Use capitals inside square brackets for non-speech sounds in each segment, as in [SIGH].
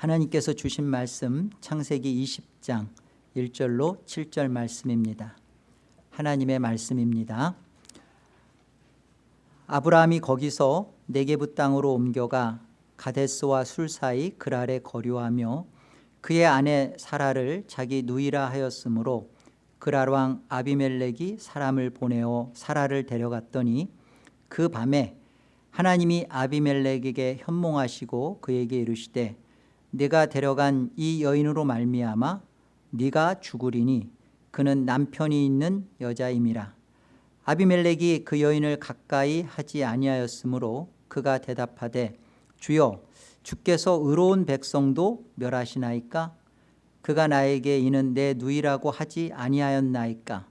하나님께서 주신 말씀 창세기 20장 1절로 7절 말씀입니다. 하나님의 말씀입니다. 아브라함이 거기서 네게부 땅으로 옮겨가 가데스와 술 사이 그랄에 거류하며 그의 아내 사라를 자기 누이라 하였으므로 그랄 왕 아비멜렉이 사람을 보내어 사라를 데려갔더니 그 밤에 하나님이 아비멜렉에게 현몽하시고 그에게 이르시되 네가 데려간 이 여인으로 말미암아 네가 죽으리니 그는 남편이 있는 여자임이라. 아비멜렉이 그 여인을 가까이 하지 아니하였으므로 그가 대답하되 주여 주께서 의로운 백성도 멸하시나이까? 그가 나에게 이는 내 누이라고 하지 아니하였나이까?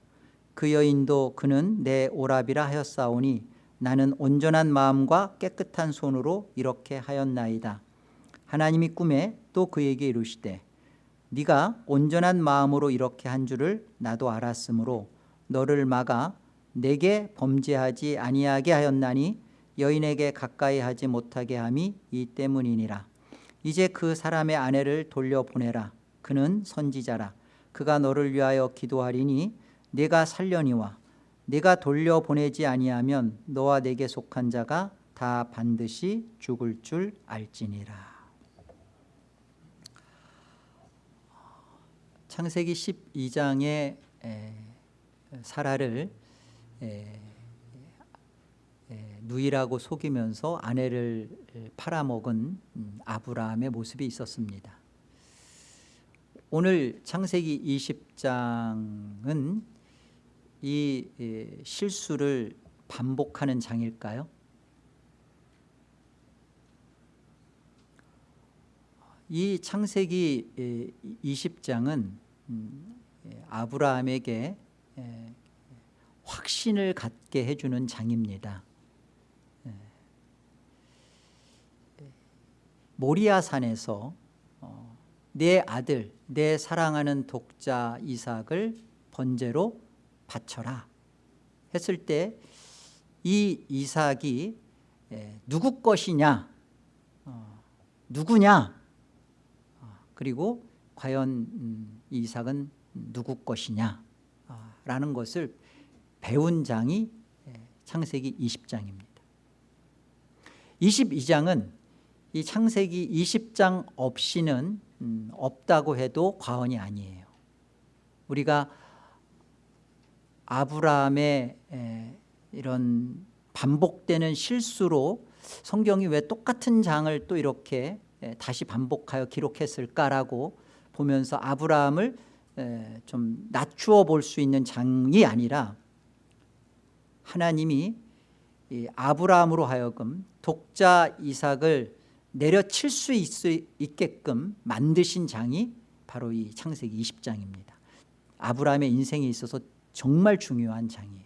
그 여인도 그는 내 오랍이라 하였사오니 나는 온전한 마음과 깨끗한 손으로 이렇게 하였나이다 하나님이 꿈에 또 그에게 이르시되 네가 온전한 마음으로 이렇게 한 줄을 나도 알았으므로 너를 막아 내게 범죄하지 아니하게 하였나니 여인에게 가까이 하지 못하게 함이 이 때문이니라. 이제 그 사람의 아내를 돌려보내라. 그는 선지자라. 그가 너를 위하여 기도하리니 네가 살려니와 네가 돌려보내지 아니하면 너와 내게 속한 자가 다 반드시 죽을 줄 알지니라 창세기 12장의 사라를 누이라고 속이면서 아내를 팔아먹은 음, 아브라함의 모습이 있었습니다 오늘 창세기 20장은 이 실수를 반복하는 장일까요? 이 창세기 20장은 음, 아브라함에게 확신을 갖게 해주는 장입니다. 모리아산에서 어, 내 아들 내 사랑하는 독자 이삭을 번제로 바쳐라 했을 때 이 이삭이 누구 것이냐? 어, 누구냐? 어, 그리고 과연 음, 이삭은 누구 것이냐? 라는 것을 배운 장이 창세기 20장입니다. 22장은 이 창세기 20장 없이는 음, 없다고 해도 과언이 아니에요. 우리가 아브라함의 이런 반복되는 실수로 성경이 왜 똑같은 장을 또 이렇게 다시 반복하여 기록했을까라고 보면서 아브라함을 좀 낮추어 볼 수 있는 장이 아니라 하나님이 아브라함으로 하여금 독자 이삭을 내려칠 수 있, 게끔 만드신 장이 바로 이 창세기 20장입니다. 아브라함의 인생에 있어서 정말 중요한 장이에요.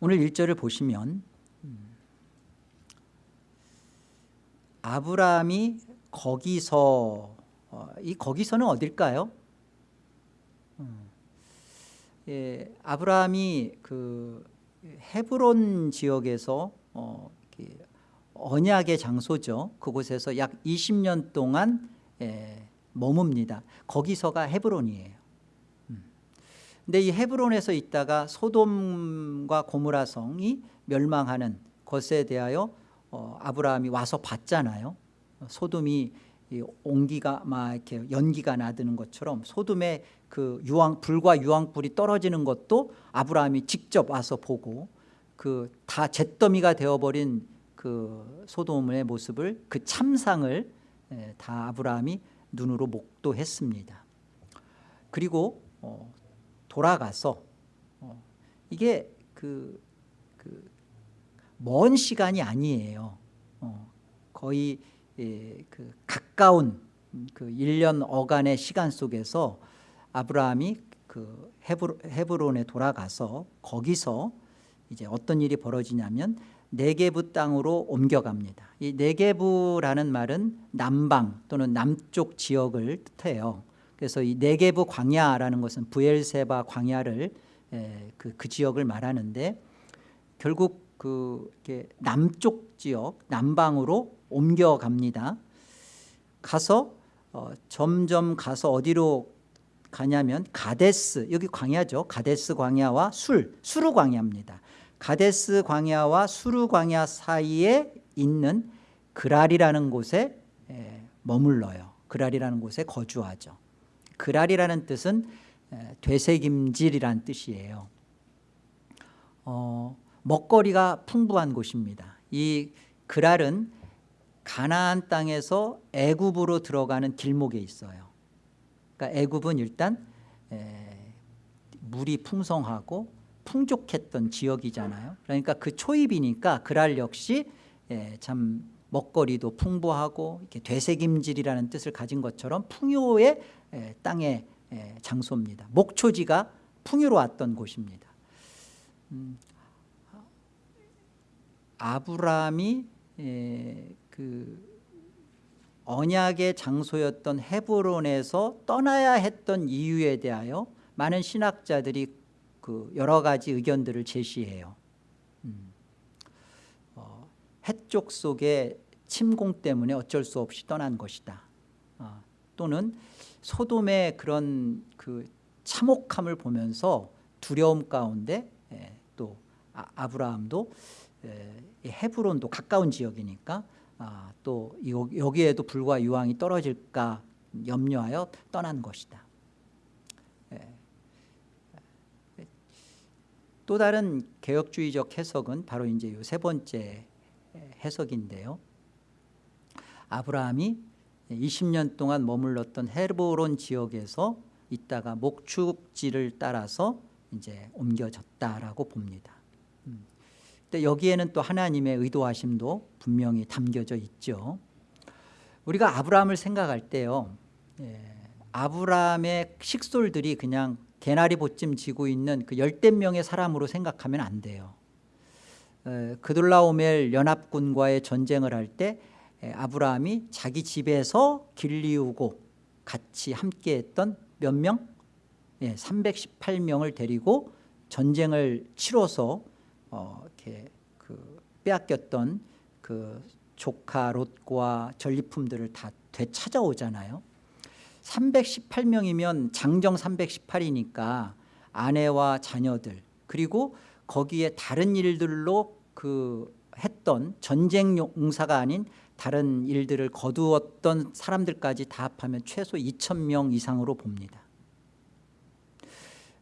오늘 1절을 보시면 음, 아브라함이 거기서 어, 이 거기서는 어딜까요? 음, 예, 아브라함이 그 헤브론 지역에서 어, 언약의 장소죠. 그곳에서 약 20년 동안 예, 머뭅니다. 거기서가 헤브론이에요. 음. 근데 이 헤브론에서 있다가 소돔과 고무라 성이 멸망하는 것에 대하여 어, 아브라함이 와서 봤잖아요. 소돔이 온기가 막 이렇게 연기가 나드는 것처럼 소돔의 그 유황 불과 유황불이 떨어지는 것도 아브라함이 직접 와서 보고 그 다 잿더미가 되어버린 그 소돔의 모습을 그 참상을 다 아브라함이 눈으로 목도했습니다. 그리고 어, 돌아가서 어, 이게 그, 그먼 시간이 아니에요. 어, 거의 예, 그 가까운 그 1년 어간의 시간 속에서 아브라함이 그 헤브론에 돌아가서 거기서 이제 어떤 일이 벌어지냐면 네게부 땅으로 옮겨갑니다. 이 네게부라는 말은 남방 또는 남쪽 지역을 뜻해요. 그래서 이 네게부 광야라는 것은 부엘세바 광야를 에, 그, 그 지역을 말하는데 결국 그 남쪽 지역 남방으로 옮겨갑니다. 가서 어, 점점 가서 어디로 가냐면 가데스 여기 광야죠. 가데스 광야와 술 수르 광야입니다. 가데스 광야와 수르 광야 사이에 있는 그랄이라는 곳에 에, 머물러요. 그랄이라는 곳에 거주하죠. 그랄이라는 뜻은 에, 되새김질이란 뜻이에요. 어, 먹거리가 풍부한 곳입니다. 이 그랄은 가나안 땅에서 애굽으로 들어가는 길목에 있어요. 그러니까 애굽은 일단 에, 물이 풍성하고 풍족했던 지역이잖아요. 그러니까 그 초입이니까 그랄 역시 에, 참 먹거리도 풍부하고 이렇게 되새김질이라는 뜻을 가진 것처럼 풍요의 에, 땅의 에, 장소입니다. 목초지가 풍요로웠던 곳입니다. 음, 아브라함이 에, 그 언약의 장소였던 헤브론에서 떠나야 했던 이유에 대하여 많은 신학자들이 그 여러 가지 의견들을 제시해요. 음. 어, 해쪽 속의 침공 때문에 어쩔 수 없이 떠난 것이다. 어, 또는 소돔의 그런 그 참혹함을 보면서 두려움 가운데 에, 또 아, 아브라함도 에, 헤브론도 가까운 지역이니까 아, 또 여기에도 불과 유황이 떨어질까 염려하여 떠난 것이다. 예. 또 다른 개혁주의적 해석은 바로 이제 세 번째 해석인데요. 아브라함이 20년 동안 머물렀던 헤브론 지역에서 있다가 목축지를 따라서 이제 옮겨졌다라고 봅니다. 근데 여기에는 또 하나님의 의도하심도 분명히 담겨져 있죠. 우리가 아브라함을 생각할 때요. 예, 아브라함의 식솔들이 그냥 개나리 보찜 지고 있는 그 열댓 명의 사람으로 생각하면 안 돼요. 에, 그돌라오멜 연합군과의 전쟁을 할 때 아브라함이 자기 집에서 길리우고 같이 함께했던 몇 명? 예, 318명을 데리고 전쟁을 치러서 어, 이렇게 그 빼앗겼던 그 조카 롯과 전리품들을 다 되찾아오잖아요. 318명이면 장정 318이니까 아내와 자녀들 그리고 거기에 다른 일들로 그 했던 전쟁 용사가 아닌 다른 일들을 거두었던 사람들까지 다 합하면 최소 2천 명 이상으로 봅니다.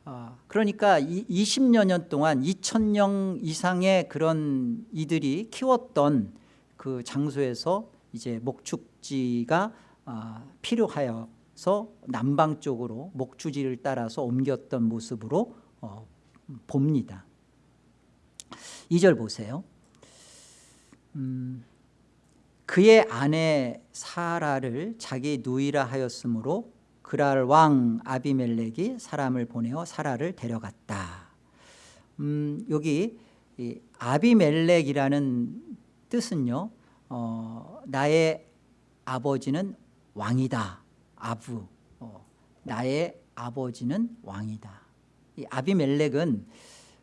아, 그러니까 20여 년 동안 2천 명 이상의 그런 이들이 키웠던 그 장소에서 이제 목축지가 아, 필요하여서 남방 쪽으로 목주지를 따라서 옮겼던 모습으로 어, 봅니다. 2절 보세요. 음, 그의 아내 사라를 자기 누이라 하였으므로 그랄 왕 아비멜렉이 사람을 보내어 사라를 데려갔다. 음, 여기 아비멜렉이라는 뜻은요. 어, 나의 아버지는 왕이다. 아부. 어, 나의 아버지는 왕이다. 이 아비멜렉은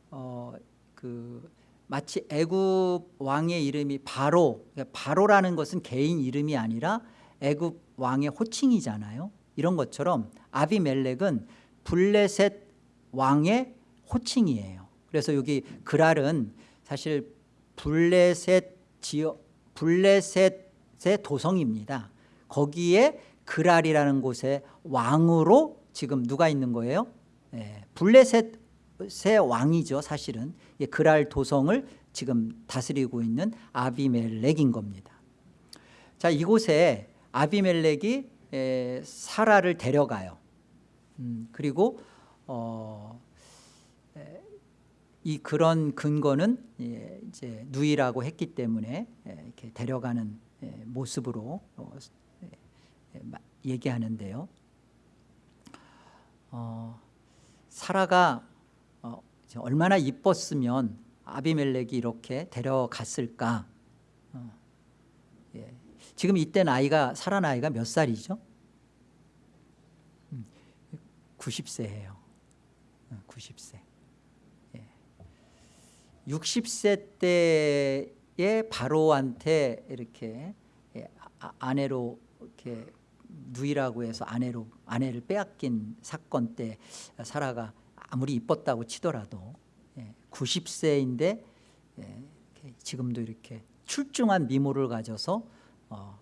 어, 그 마치 애굽 왕의 이름이 바로 그러니까 바로라는 것은 개인 이름이 아니라 애굽 왕의 호칭이잖아요. 이런 것처럼 아비멜렉은 블레셋 왕의 호칭이에요. 그래서 여기 그랄은 사실 블레셋 지역 블레셋의 도성입니다. 거기에 그랄이라는 곳에 왕으로 지금 누가 있는 거예요? 네, 블레셋의 왕이죠 사실은 그랄 도성을 지금 다스리고 있는 아비멜렉인 겁니다. 자 이곳에 아비멜렉이 에, 사라를 데려가요. 음, 그리고 어, 에, 이 그런 근거는 예, 이제 누이라고 했기 때문에 예, 이렇게 데려가는 예, 모습으로 어, 예, 얘기하는데요. 어, 사라가 어, 얼마나 이뻤으면 아비멜렉이 이렇게 데려갔을까? 어, 예. 지금 이때 나이가 사라 나이가 몇 살이죠? 90세예요. 음, 90세. 예. 60세 때에 바로한테 이렇게 예, 아- 아내로 이렇게 누이라고 해서 아내로 아내를 빼앗긴 사건 때 사라가 아무리 이뻤다고 치더라도 90세인데 지금도 이렇게 출중한 미모를 가져서 어,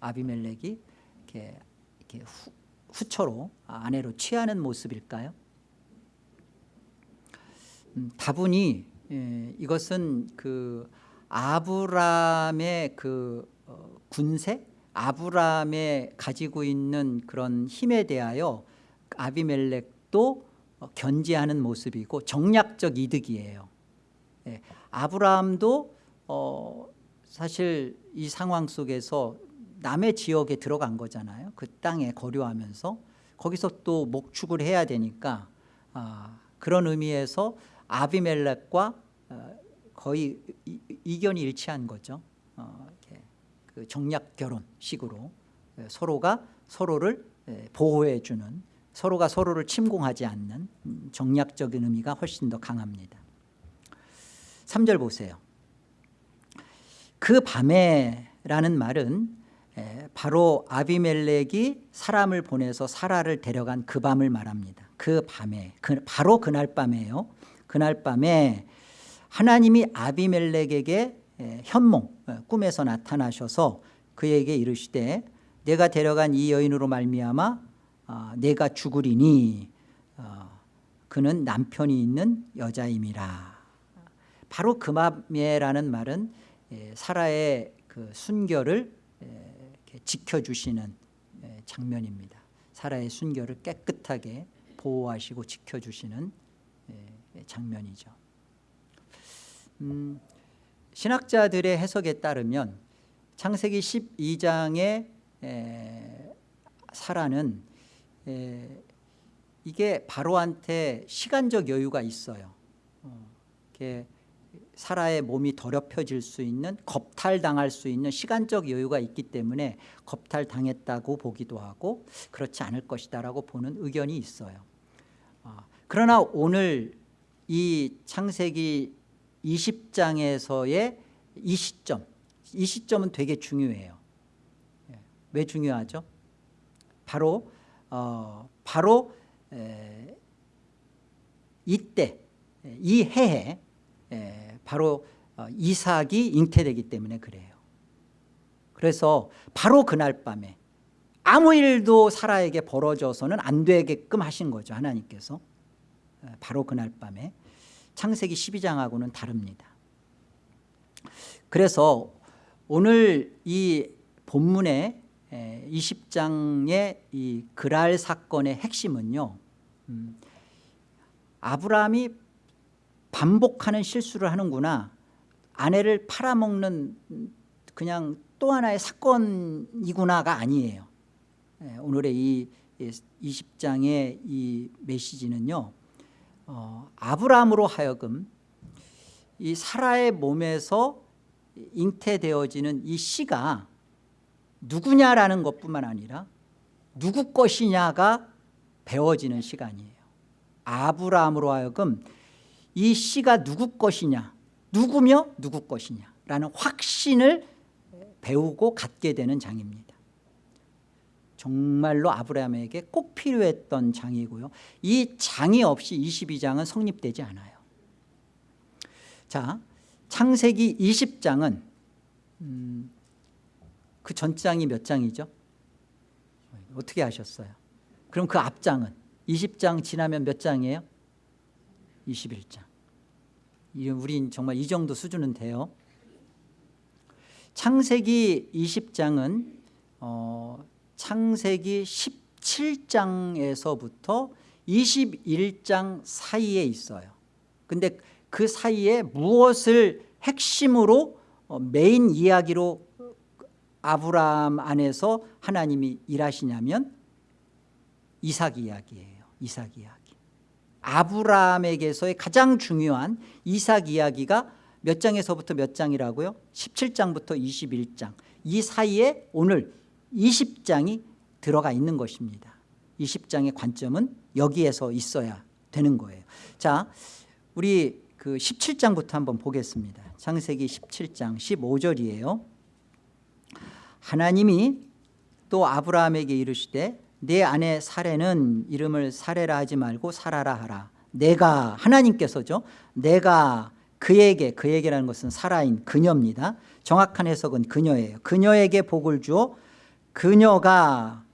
아비멜렉이 이렇게, 이렇게 후, 후처로 아내로 취하는 모습일까요? 음, 다분히 예, 이것은 그 아브람의 그 어, 군세, 아브람의 가지고 있는 그런 힘에 대하여 아비멜렉도 어, 견지하는 모습이고 정략적 이득이에요. 예, 아브라함도 어, 사실 이 상황 속에서 남의 지역에 들어간 거잖아요. 그 땅에 거류하면서 거기서 또 목축을 해야 되니까 아, 그런 의미에서 아비멜렉과 어, 거의 이- 이견이 일치한 거죠. 어, 그 정략 결혼식으로 예, 서로가 서로를 예, 보호해 주는 서로가 서로를 침공하지 않는 음, 정략적인 의미가 훨씬 더 강합니다. 3절 보세요. 그 밤에라는 말은 에, 바로 아비멜렉이 사람을 보내서 사라를 데려간 그 밤을 말합니다. 그 밤에 그, 바로 그날 밤에요. 그날 밤에 하나님이 아비멜렉에게 에, 현몽 에, 꿈에서 나타나셔서 그에게 이르시되 내가 데려간 이 여인으로 말미암아 아, 내가 죽으리니 어, 그는 남편이 있는 여자임이라. 바로 그 밤에라는 말은 예, 사라의 그 순결을 예, 지켜주시는 예, 장면입니다. 사라의 순결을 깨끗하게 보호하시고 지켜주시는 예, 장면이죠. 음, 신학자들의 해석에 따르면 창세기 12장의 사라는 에, 이게 바로한테 시간적 여유가 있어요. 어, 이렇게 사라의 몸이 더럽혀질 수 있는 겁탈당할 수 있는 시간적 여유가 있기 때문에 겁탈당했다고 보기도 하고 그렇지 않을 것이다라고 보는 의견이 있어요. 아, 그러나 오늘 이 창세기 20장에서의 이 시점, 이 시점은 되게 중요해요. 예, 왜 중요하죠? 바로 어, 바로 에, 이때 이 해에 에, 바로 어, 이삭이 잉태되기 때문에 그래요. 그래서 바로 그날 밤에 아무 일도 사라에게 벌어져서는 안 되게끔 하신 거죠 하나님께서 에, 바로 그날 밤에 창세기 12장하고는 다릅니다. 그래서 오늘 이 본문에 20장의 이 그랄 사건의 핵심은요 음, 아브라함이 반복하는 실수를 하는구나. 아내를 팔아먹는 그냥 또 하나의 사건이구나가 아니에요. 예, 오늘의 이 20장의 이 메시지는요 어, 아브라함으로 하여금 이 사라의 몸에서 잉태되어지는 이 씨가 누구냐라는 것뿐만 아니라 누구 것이냐가 배워지는 시간이에요. 아브라함으로 하여금 이 씨가 누구 것이냐 누구며 누구 것이냐라는 확신을 배우고 갖게 되는 장입니다 정말로 아브라함에게 꼭 필요했던 장이고요 이 장이 없이 22장은 성립되지 않아요 자 창세기 20장은 음, 그 전장이 몇 장이죠? 어떻게 하셨어요? 그럼 그 앞장은 20장 지나면 몇 장이에요? 21장 우린 정말 이 정도 수준은 돼요 창세기 20장은 어, 창세기 17장에서부터 21장 사이에 있어요 근데 그 사이에 무엇을 핵심으로 어, 메인 이야기로 아브라함 안에서 하나님이 일하시냐면 이삭 이야기예요. 이삭 이야기. 아브라함에게서의 가장 중요한 이삭 이야기가 몇 장에서부터 몇 장이라고요? 17장부터 21장. 이 사이에 오늘 20장이 들어가 있는 것입니다. 20장의 관점은 여기에서 있어야 되는 거예요. 자, 우리 그 17장부터 한번 보겠습니다. 창세기 17장 15절이에요. 하나님이 또 아브라함에게 이르시되 내 아내 사례는 이름을 사례라 하지 말고 사라라 하라. 내가 하나님께서죠. 내가 그에게 그에게라는 것은 살아인 그녀입니다. 정확한 해석은 그녀예요. 그녀에게 복을 주어 그녀가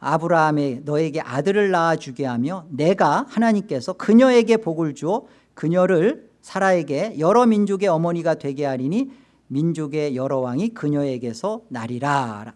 아브라함에 너에게 아들을 낳아주게 하며 내가 하나님께서 그녀에게 복을 주어 그녀를 사라에게 여러 민족의 어머니가 되게 하리니 민족의 여러 왕이 그녀에게서 나리라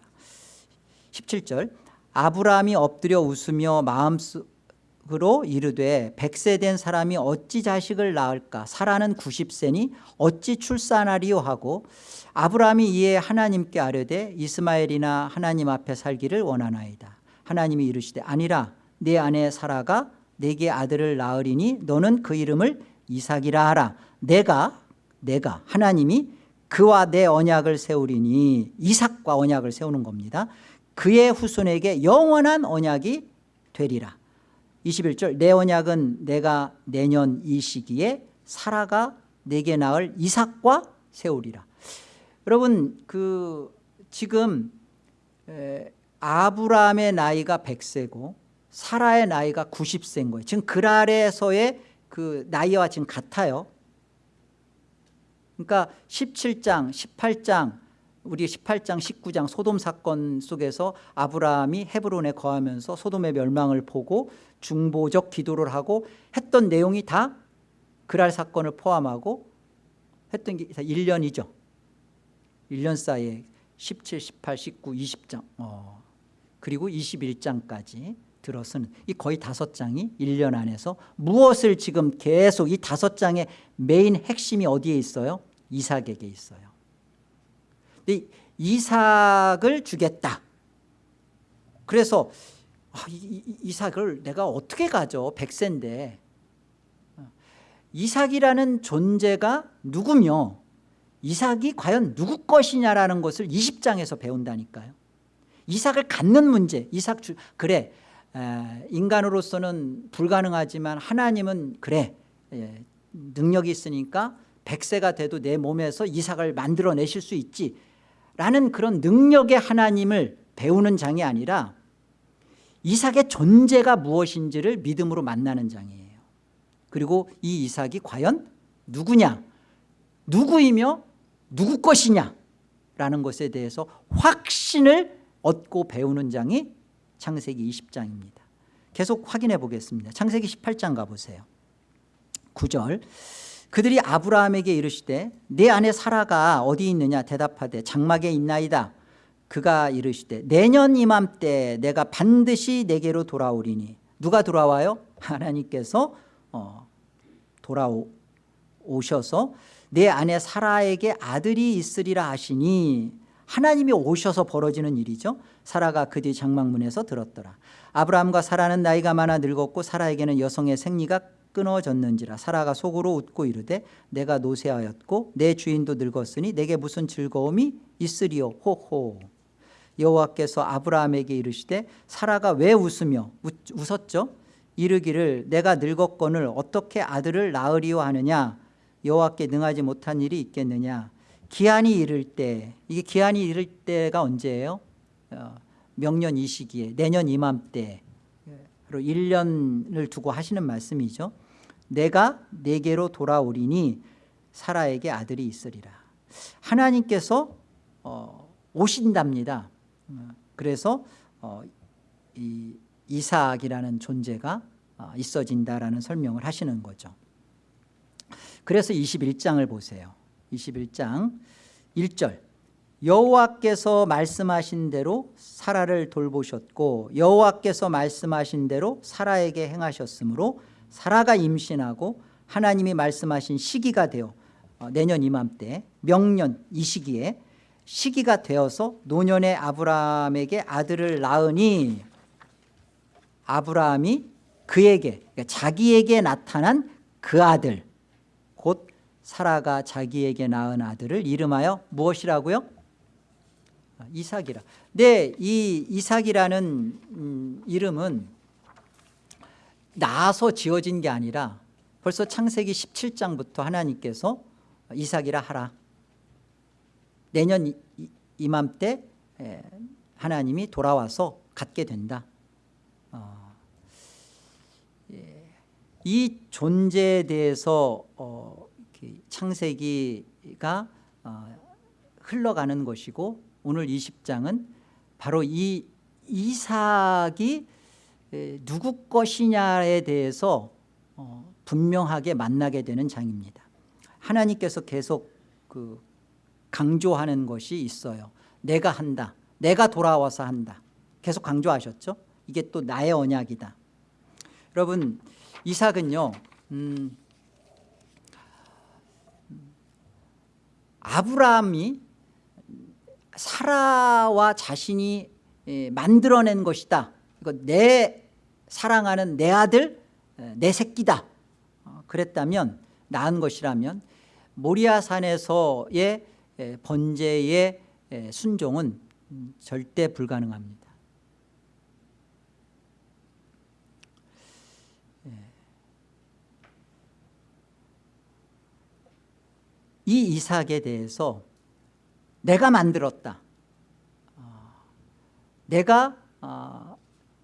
17절 아브라함이 엎드려 웃으며 마음속으로 이르되 백세 된 사람이 어찌 자식을 낳을까? 사라는 90세니 어찌 출산하리요 하고 아브라함이 이에 하나님께 아뢰되 이스마엘이나 하나님 앞에 살기를 원하나이다. 하나님이 이르시되 아니라 내 아내 사라가 내게 아들을 낳으리니 너는 그 이름을 이삭이라 하라. 내가 내가 하나님이 그와 내 언약을 세우리니 이삭과 언약을 세우는 겁니다 그의 후손에게 영원한 언약이 되리라. 21절 내 언약은 내가 내년 이 시기에 사라가 내게 낳을 이삭과 세우리라. 여러분 그 지금 에, 아브라함의 나이가 100세고 사라의 나이가 90세인 거예요. 지금 그랄에서의 그 나이와 지금 같아요. 그러니까 17장 18장 우리 18장 19장 소돔 사건 속에서 아브라함이 헤브론에 거하면서 소돔의 멸망을 보고 중보적 기도를 하고 했던 내용이 다 그랄 사건을 포함하고 했던 게 1년이죠 1년 사이에 17, 18, 19, 20장 어. 그리고 21장까지 들어서는 이 거의 다섯 장이 1년 안에서 무엇을 지금 계속 이 다섯 장의 메인 핵심이 어디에 있어요? 이삭에게 있어요 이삭을 주겠다. 그래서 아, 이삭을 내가 어떻게 가져? 백세인데. 이삭이라는 존재가 누구며 이삭이 과연 누구 것이냐라는 것을 20장에서 배운다니까요. 이삭을 갖는 문제. 이삭 주, 그래. 인간으로서는 불가능하지만 하나님은 그래. 예, 능력이 있으니까 100세가 돼도 내 몸에서 이삭을 만들어내실 수 있지 라는 그런 능력의 하나님을 배우는 장이 아니라 이삭의 존재가 무엇인지를 믿음으로 만나는 장이에요. 그리고 이 이삭이 과연 누구냐? 누구이며 누구 것이냐? 라는 것에 대해서 확신을 얻고 배우는 장이 창세기 20장입니다. 계속 확인해 보겠습니다. 창세기 18장 가보세요. 9절 그들이 아브라함에게 이르시되 내 아내 사라가 어디 있느냐? 대답하되 장막에 있나이다. 그가 이르시되 내년 이맘때 내가 반드시 내게로 돌아오리니 누가 돌아와요? [LAUGHS] 하나님께서 어, 돌아오셔서 내 아내 사라에게 아들이 있으리라 하시니 하나님이 오셔서 벌어지는 일이죠. 사라가 그 뒤 장막문에서 들었더라. 아브라함과 사라는 나이가 많아 늙었고 사라에게는 여성의 생리가 끊어졌는지라 사라가 속으로 웃고 이르되 내가 노쇠하였고 내 주인도 늙었으니 내게 무슨 즐거움이 있으리요? 호호. 여호와께서 아브라함에게 이르시되 사라가 왜 웃으며 웃, 웃었죠? 이르기를 내가 늙었건을 어떻게 아들을 낳으리요 하느냐? 여호와께 능하지 못한 일이 있겠느냐? 기한이 이를 때 이게 기한이 이를 때가 언제예요? 어, 명년 이 시기에 내년 이맘때. 1년을 두고 하시는 말씀이죠 내가 내게로 돌아오리니 사라에게 아들이 있으리라. 하나님께서 어, 오신답니다. 어, 그래서 어, 이 이삭이라는 존재가 어, 있어진다라는 설명을 하시는 거죠. 그래서 21장을 보세요. 21장 1절. 여호와께서 말씀하신 대로 사라를 돌보셨고 여호와께서 말씀하신 대로 사라에게 행하셨으므로 사라가 임신하고 하나님이 말씀하신 시기가 되어 어, 내년 이맘때 명년 이 시기에 시기가 되어서 노년의 아브라함에게 아들을 낳으니 아브라함이 그에게 그러니까 자기에게 나타난 그 아들 곧 사라가 자기에게 낳은 아들을 이름하여 무엇이라고요? 아, 이삭이라. 네, 이 이삭이라는 음, 이름은 낳아서 지어진 게 아니라 벌써 창세기 17장부터 하나님께서 이삭이라 하라. 내년 이맘때 에, 하나님이 돌아와서 갖게 된다. 어, 예, 이 존재에 대해서 어, 창세기가 어, 흘러가는 것이고 오늘 20장은 바로 이 이삭이 에, 누구 것이냐에 대해서 어, 분명하게 만나게 되는 장입니다. 하나님께서 계속 그 강조하는 것이 있어요. 내가 한다. 내가 돌아와서 한다. 계속 강조하셨죠? 이게 또 나의 언약이다. 여러분 이삭은요 음, 아브라함이 사라와 자신이 예, 만들어낸 것이다. 이거 내 사랑하는 내 아들 에, 내 새끼다. 어, 그랬다면 나은 것이라면 모리아산에서의 에, 번제의 에, 순종은 음, 절대 불가능합니다. 이 이삭에 대해서 내가 만들었다. 어, 내가 어,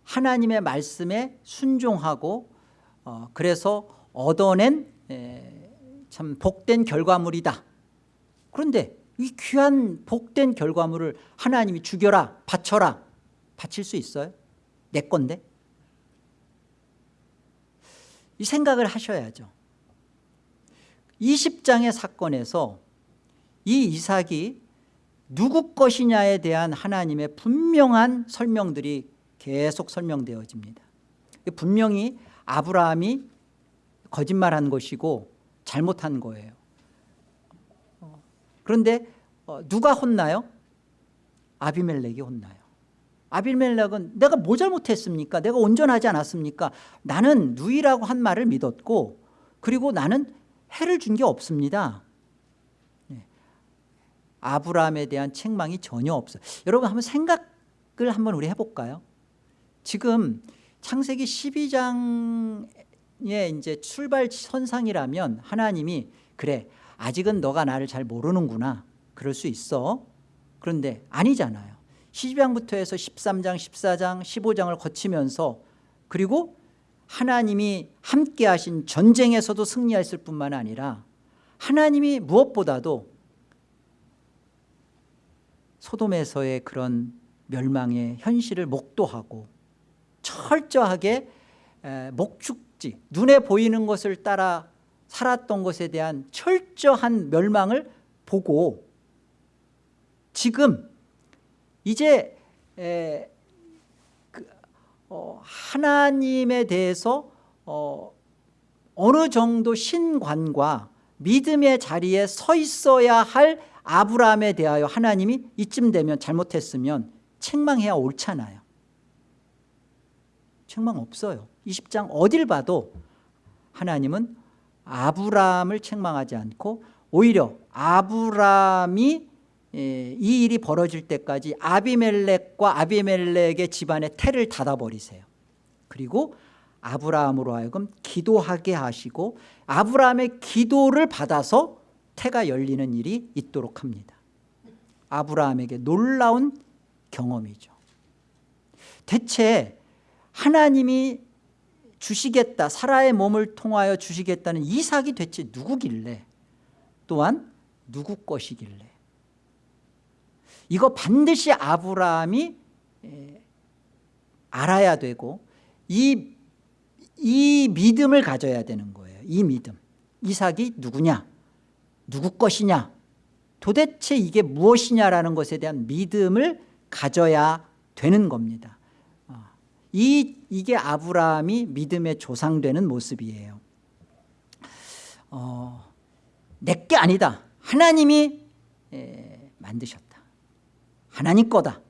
하나님의 말씀에 순종하고 어, 그래서 얻어낸 에, 참 복된 결과물이다. 그런데 이 귀한 복된 결과물을 하나님이 죽여라 바쳐라 바칠 수 있어요? 내 건데? 이 생각을 하셔야죠. 20장의 사건에서 이 이삭이 누구 것이냐에 대한 하나님의 분명한 설명들이 계속 설명되어집니다 분명히 아브라함이 거짓말한 것이고 잘못한 거예요 어, 그런데 어, 누가 혼나요? 아비멜렉이 혼나요 아비멜렉은 내가 뭐 잘못했습니까? 내가 온전하지 않았습니까? 나는 누이라고 한 말을 믿었고 그리고 나는 해를 준 게 없습니다 네. 아브라함에 대한 책망이 전혀 없어요 여러분 한번 생각을 한번 우리 해볼까요? 지금 창세기 12장의 이제 출발 선상이라면 하나님이 그래 아직은 너가 나를 잘 모르는구나. 그럴 수 있어. 그런데 아니잖아요. 12장부터 해서 13장 14장 15장을 거치면서 그리고 하나님이 함께 하신 전쟁에서도 승리했을 뿐만 아니라 하나님이 무엇보다도 소돔에서의 그런 멸망의 현실을 목도하고 철저하게 목축지 눈에 보이는 것을 따라 살았던 것에 대한 철저한 멸망을 보고 지금 이제 에, 그, 어, 하나님에 대해서 어, 어느 정도 신관과 믿음의 자리에 서 있어야 할 아브라함에 대하여 하나님이 이쯤 되면 잘못했으면 책망해야 옳잖아요 책망 없어요. 20장 어딜 봐도 하나님은 아브라함을 책망하지 않고 오히려 아브라함이 이 일이 벌어질 때까지 아비멜렉과 아비멜렉의 집안의 태를 닫아버리세요. 그리고 아브라함으로 하여금 기도하게 하시고 아브라함의 기도를 받아서 태가 열리는 일이 있도록 합니다. 아브라함에게 놀라운 경험이죠. 대체 하나님이 주시겠다 사라의 몸을 통하여 주시겠다는 이삭이 대체 누구길래? 또한 누구 것이길래? 이거 반드시 아브라함이 알아야 되고 이, 이 믿음을 가져야 되는 거예요. 이 믿음. 이삭이 누구냐? 누구 것이냐? 도대체 이게 무엇이냐라는 것에 대한 믿음을 가져야 되는 겁니다 이, 이게 아브라함이 믿음의 조상되는 모습이에요. 어, 내게 아니다. 하나님이 에, 만드셨다. 하나님 거다.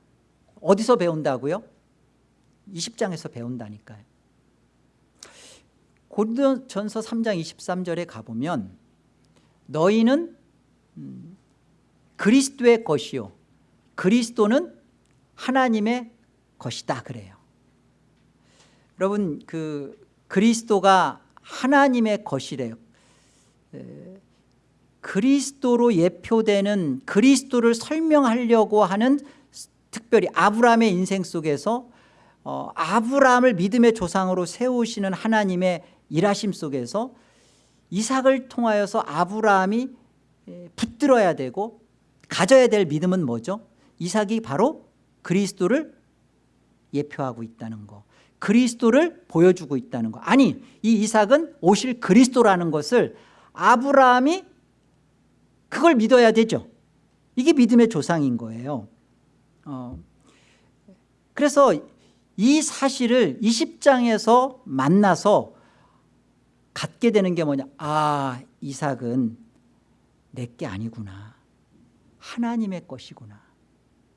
어디서 배운다고요? 20장에서 배운다니까요. 고린도전서 3장 23절에 가보면 너희는 음, 그리스도의 것이요. 그리스도는 하나님의 것이다 그래요 여러분 그 그리스도가 하나님의 것이래요 그리스도로 예표되는 그리스도를 설명하려고 하는 특별히 아브라함의 인생 속에서 어, 아브라함을 믿음의 조상으로 세우시는 하나님의 일하심 속에서 이삭을 통하여서 아브라함이 붙들어야 되고 가져야 될 믿음은 뭐죠? 이삭이 바로 그리스도를 예표하고 있다는 거 그리스도를 보여주고 있다는 거. 아니 이 이삭은 오실 그리스도라는 것을 아브라함이 그걸 믿어야 되죠. 이게 믿음의 조상인 거예요. 어, 그래서 이 사실을 20장에서 만나서 갖게 되는 게 뭐냐? 아 이삭은 내 게 아니구나. 하나님의 것이구나.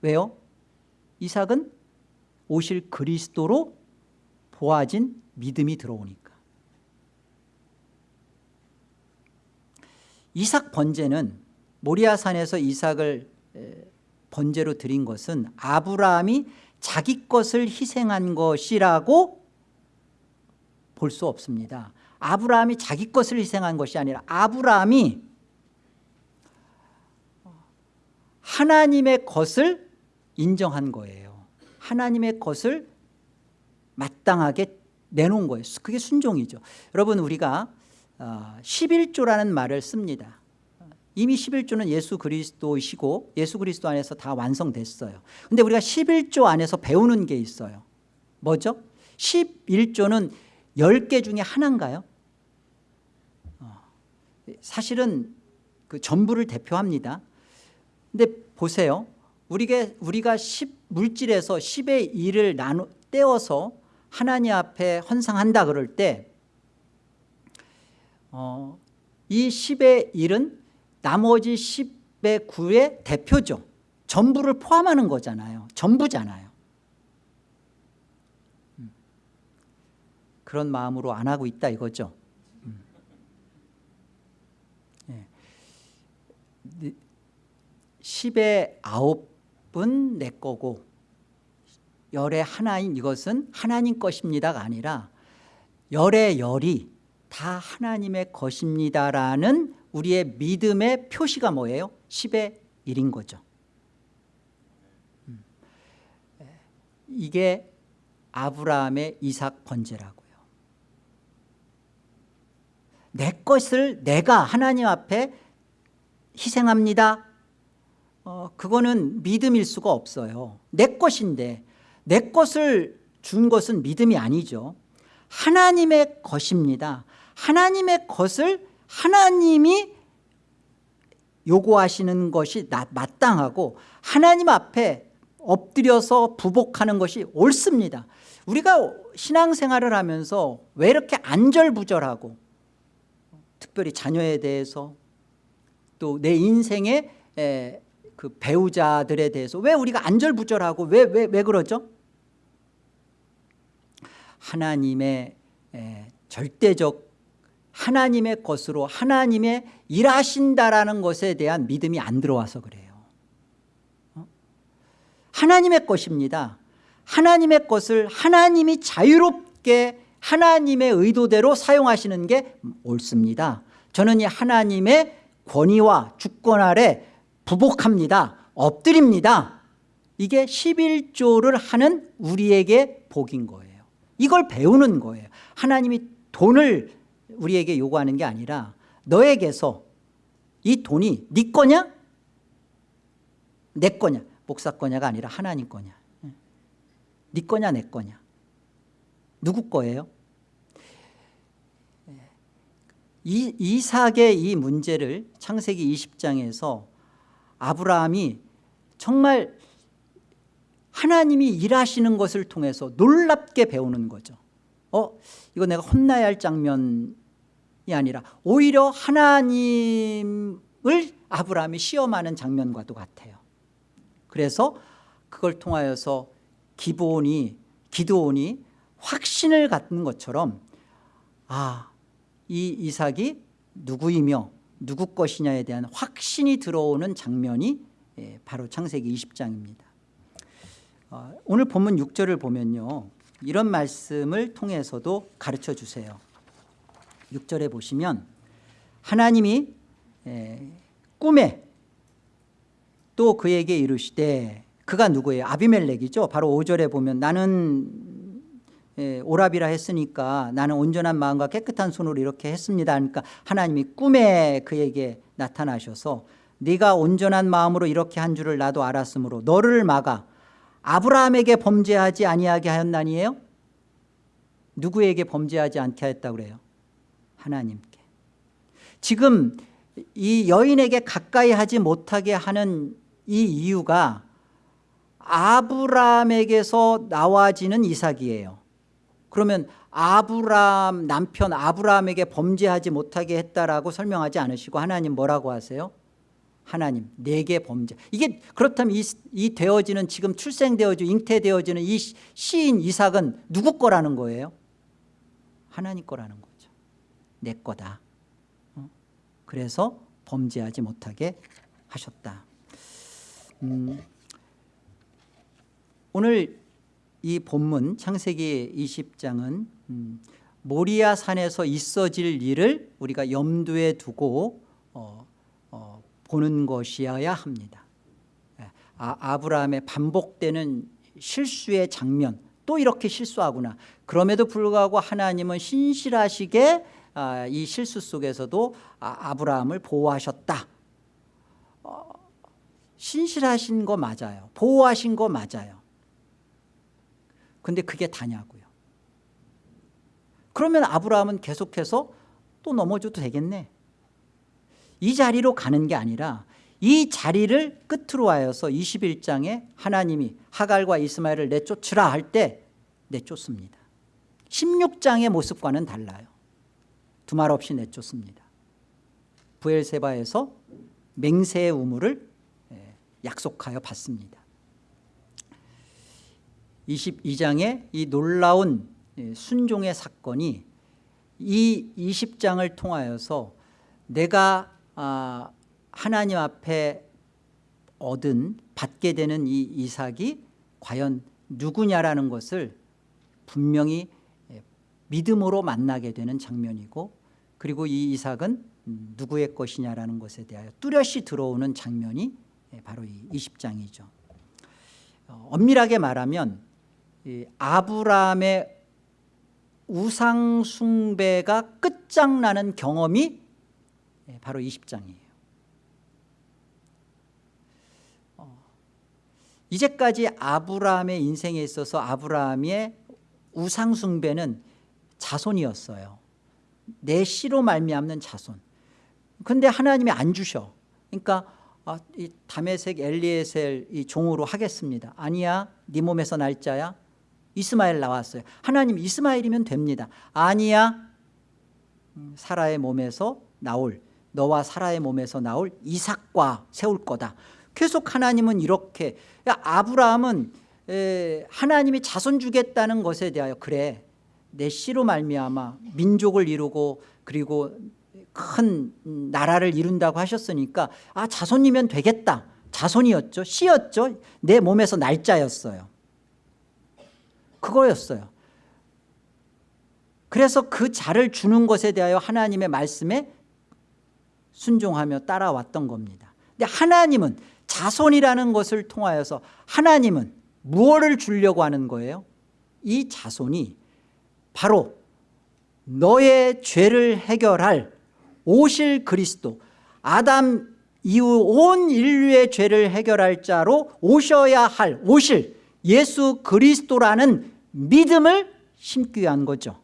왜요? 이삭은 오실 그리스도로 보아진 믿음이 들어오니까. 이삭 번제는 모리아산에서 이삭을 번제로 드린 것은 아브라함이 자기 것을 희생한 것이라고 볼 수 없습니다. 아브라함이 자기 것을 희생한 것이 아니라 아브라함이 하나님의 것을 인정한 거예요. 하나님의 것을 마땅하게 내놓은 거예요 그게 순종이죠. 여러분 우리가 11조라는 어, 말을 씁니다. 이미 11조는 예수 그리스도이시고 예수 그리스도 안에서 다 완성됐어요. 근데 우리가 11조 안에서 배우는 게 있어요. 뭐죠? 11조는 10개 중에 하나인가요? 어, 사실은 그 전부를 대표합니다. 근데 보세요. 우리가, 우리가 10, 물질에서 10의 1을 나누, 떼어서 하나님 앞에 헌상한다 그럴 때 어, 이 10의 1은 나머지 10의 9의 대표죠 전부를 포함하는 거잖아요 전부잖아요 음. 그런 마음으로 안 하고 있다 이거죠 음. 예. 10의 9은 내 거고 열의 하나인 이것은 하나님 것입니다가 아니라 열의 열이 다 하나님의 것입니다라는 우리의 믿음의 표시가 뭐예요? 10의 1인 거죠 음. 이게 아브라함의 이삭 번제라고요 내 것을 내가 하나님 앞에 희생합니다 어, 그거는 믿음일 수가 없어요 내 것인데 내 것을 준 것은 믿음이 아니죠. 하나님의 것입니다. 하나님의 것을 하나님이 요구하시는 것이 마땅하고 하나님 앞에 엎드려서 부복하는 것이 옳습니다. 우리가 신앙생활을 하면서 왜 이렇게 안절부절하고 특별히 자녀에 대해서 또 내 인생의 그 배우자들에 대해서 왜 우리가 안절부절하고 왜, 왜, 왜 그러죠? 하나님의 절대적 하나님의 것으로 하나님의 일하신다라는 것에 대한 믿음이 안 들어와서 그래요. 어? 하나님의 것입니다. 하나님의 것을 하나님이 자유롭게 하나님의 의도대로 사용하시는 게 옳습니다. 저는 이 하나님의 권위와 주권 아래 부복합니다. 엎드립니다. 이게 11조를 하는 우리에게 복인 거예요 이걸 배우는 거예요. 하나님이 돈을 우리에게 요구하는 게 아니라 너에게서 이 돈이 네 거냐? 내 거냐? 목사 거냐가 아니라 하나님 거냐? 네 거냐 내 거냐? 누구 거예요? 이, 이삭의 이 문제를 창세기 20장에서 아브라함이 정말 하나님이 일하시는 것을 통해서 놀랍게 배우는 거죠. 어 이거 내가 혼나야 할 장면이 아니라 오히려 하나님을 아브라함이 시험하는 장면과도 같아요. 그래서 그걸 통하여서 기본이 기도온이 확신을 갖는 것처럼 아 이 이삭이 누구이며 누구 것이냐에 대한 확신이 들어오는 장면이 예, 바로 창세기 20장입니다. 어, 오늘 본문 6절을 보면요 이런 말씀을 통해서도 가르쳐 주세요 6절에 보시면 하나님이 에, 꿈에 또 그에게 이르시되 그가 누구예요? 아비멜렉이죠. 바로 5절에 보면 나는 에, 오랍이라 했으니까 나는 온전한 마음과 깨끗한 손으로 이렇게 했습니다. 그러니까 하나님이 꿈에 그에게 나타나셔서 네가 온전한 마음으로 이렇게 한 줄을 나도 알았으므로 너를 막아 아브라함에게 범죄하지 아니하게 하였나니에요? 누구에게 범죄하지 않게 하였다고 그래요? 하나님께 지금 이 여인에게 가까이 하지 못하게 하는 이 이유가 아브라함에게서 나와지는 이삭이에요 그러면 아브라함 남편 아브라함에게 범죄하지 못하게 했다라고 설명하지 않으시고 하나님 뭐라고 하세요? 하나님 내게 범죄 이게 그렇다면 이, 이 되어지는 지금 출생되어지고 잉태되어지는 이 시인 이삭은 누구 거라는 거예요? 하나님 거라는 거죠 내 거다 어? 그래서 범죄하지 못하게 하셨다 음, 오늘 이 본문 창세기 20장은 음, 모리아 산에서 있어질 일을 우리가 염두에 두고 어, 어, 보는 것이어야 합니다. 예, 아, 아브라함의 반복되는 실수의 장면 또 이렇게 실수하구나. 그럼에도 불구하고 하나님은 신실하시게 아, 이 실수 속에서도 아, 브라함을 보호하셨다. 어, 신실하신 거 맞아요. 보호하신 거 맞아요. 근데 그게 다냐고요. 그러면 아브라함은 계속해서 또 넘어져도 되겠네 이 자리로 가는 게 아니라 이 자리를 끝으로 하여서 21장에 하나님이 하갈과 이스마엘을 내쫓으라 할 때 내쫓습니다. 16장의 모습과는 달라요. 두말 없이 내쫓습니다. 부엘세바에서 맹세의 우물을 예, 약속하여 받습니다. 22장의 이 놀라운 예, 순종의 사건이 이 20장을 통하여서 내가 아, 하나님 앞에 얻은 받게 되는 이 이삭이 과연 누구냐라는 것을 분명히 예, 믿음으로 만나게 되는 장면이고 그리고 이 이삭은 누구의 것이냐라는 것에 대하여 뚜렷이 들어오는 장면이 예, 바로 이 20장이죠. 어, 엄밀하게 말하면 아브라함의 우상 숭배가 끝장나는 경험이 예, 바로 20장이에요. 어, 이제까지 아브라함의 인생에 있어서 아브라함의 우상 숭배는 자손이었어요. 내 씨로 말미암는 자손. 근데 하나님이 안 주셔. 그러니까 아, 이 다메색 엘리에셀 이 종으로 하겠습니다. 아니야 네 몸에서 날짜야? 이스마엘 나왔어요. 하나님 이스마엘이면 됩니다. 아니야 음, 사라의 몸에서 나올 너와 사라의 몸에서 나올 이삭과 세울 거다. 계속 하나님은 이렇게 아브라함은 에, 하나님이 자손 주겠다는 것에 대하여 그래. 내 씨로 말미암아 민족을 이루고 그리고 큰 나라를 이룬다고 하셨으니까 아 자손이면 되겠다. 자손이었죠. 씨였죠. 내 몸에서 날짜였어요. 그거였어요. 그래서 그 자를 주는 것에 대하여 하나님의 말씀에 순종하며 따라왔던 겁니다 근데 하나님은 자손이라는 것을 통하여서 하나님은 무엇을 주려고 하는 거예요? 이 자손이 바로 너의 죄를 해결할 오실 그리스도 아담 이후 온 인류의 죄를 해결할 자로 오셔야 할 오실 예수 그리스도라는 믿음을 심기 위한 거죠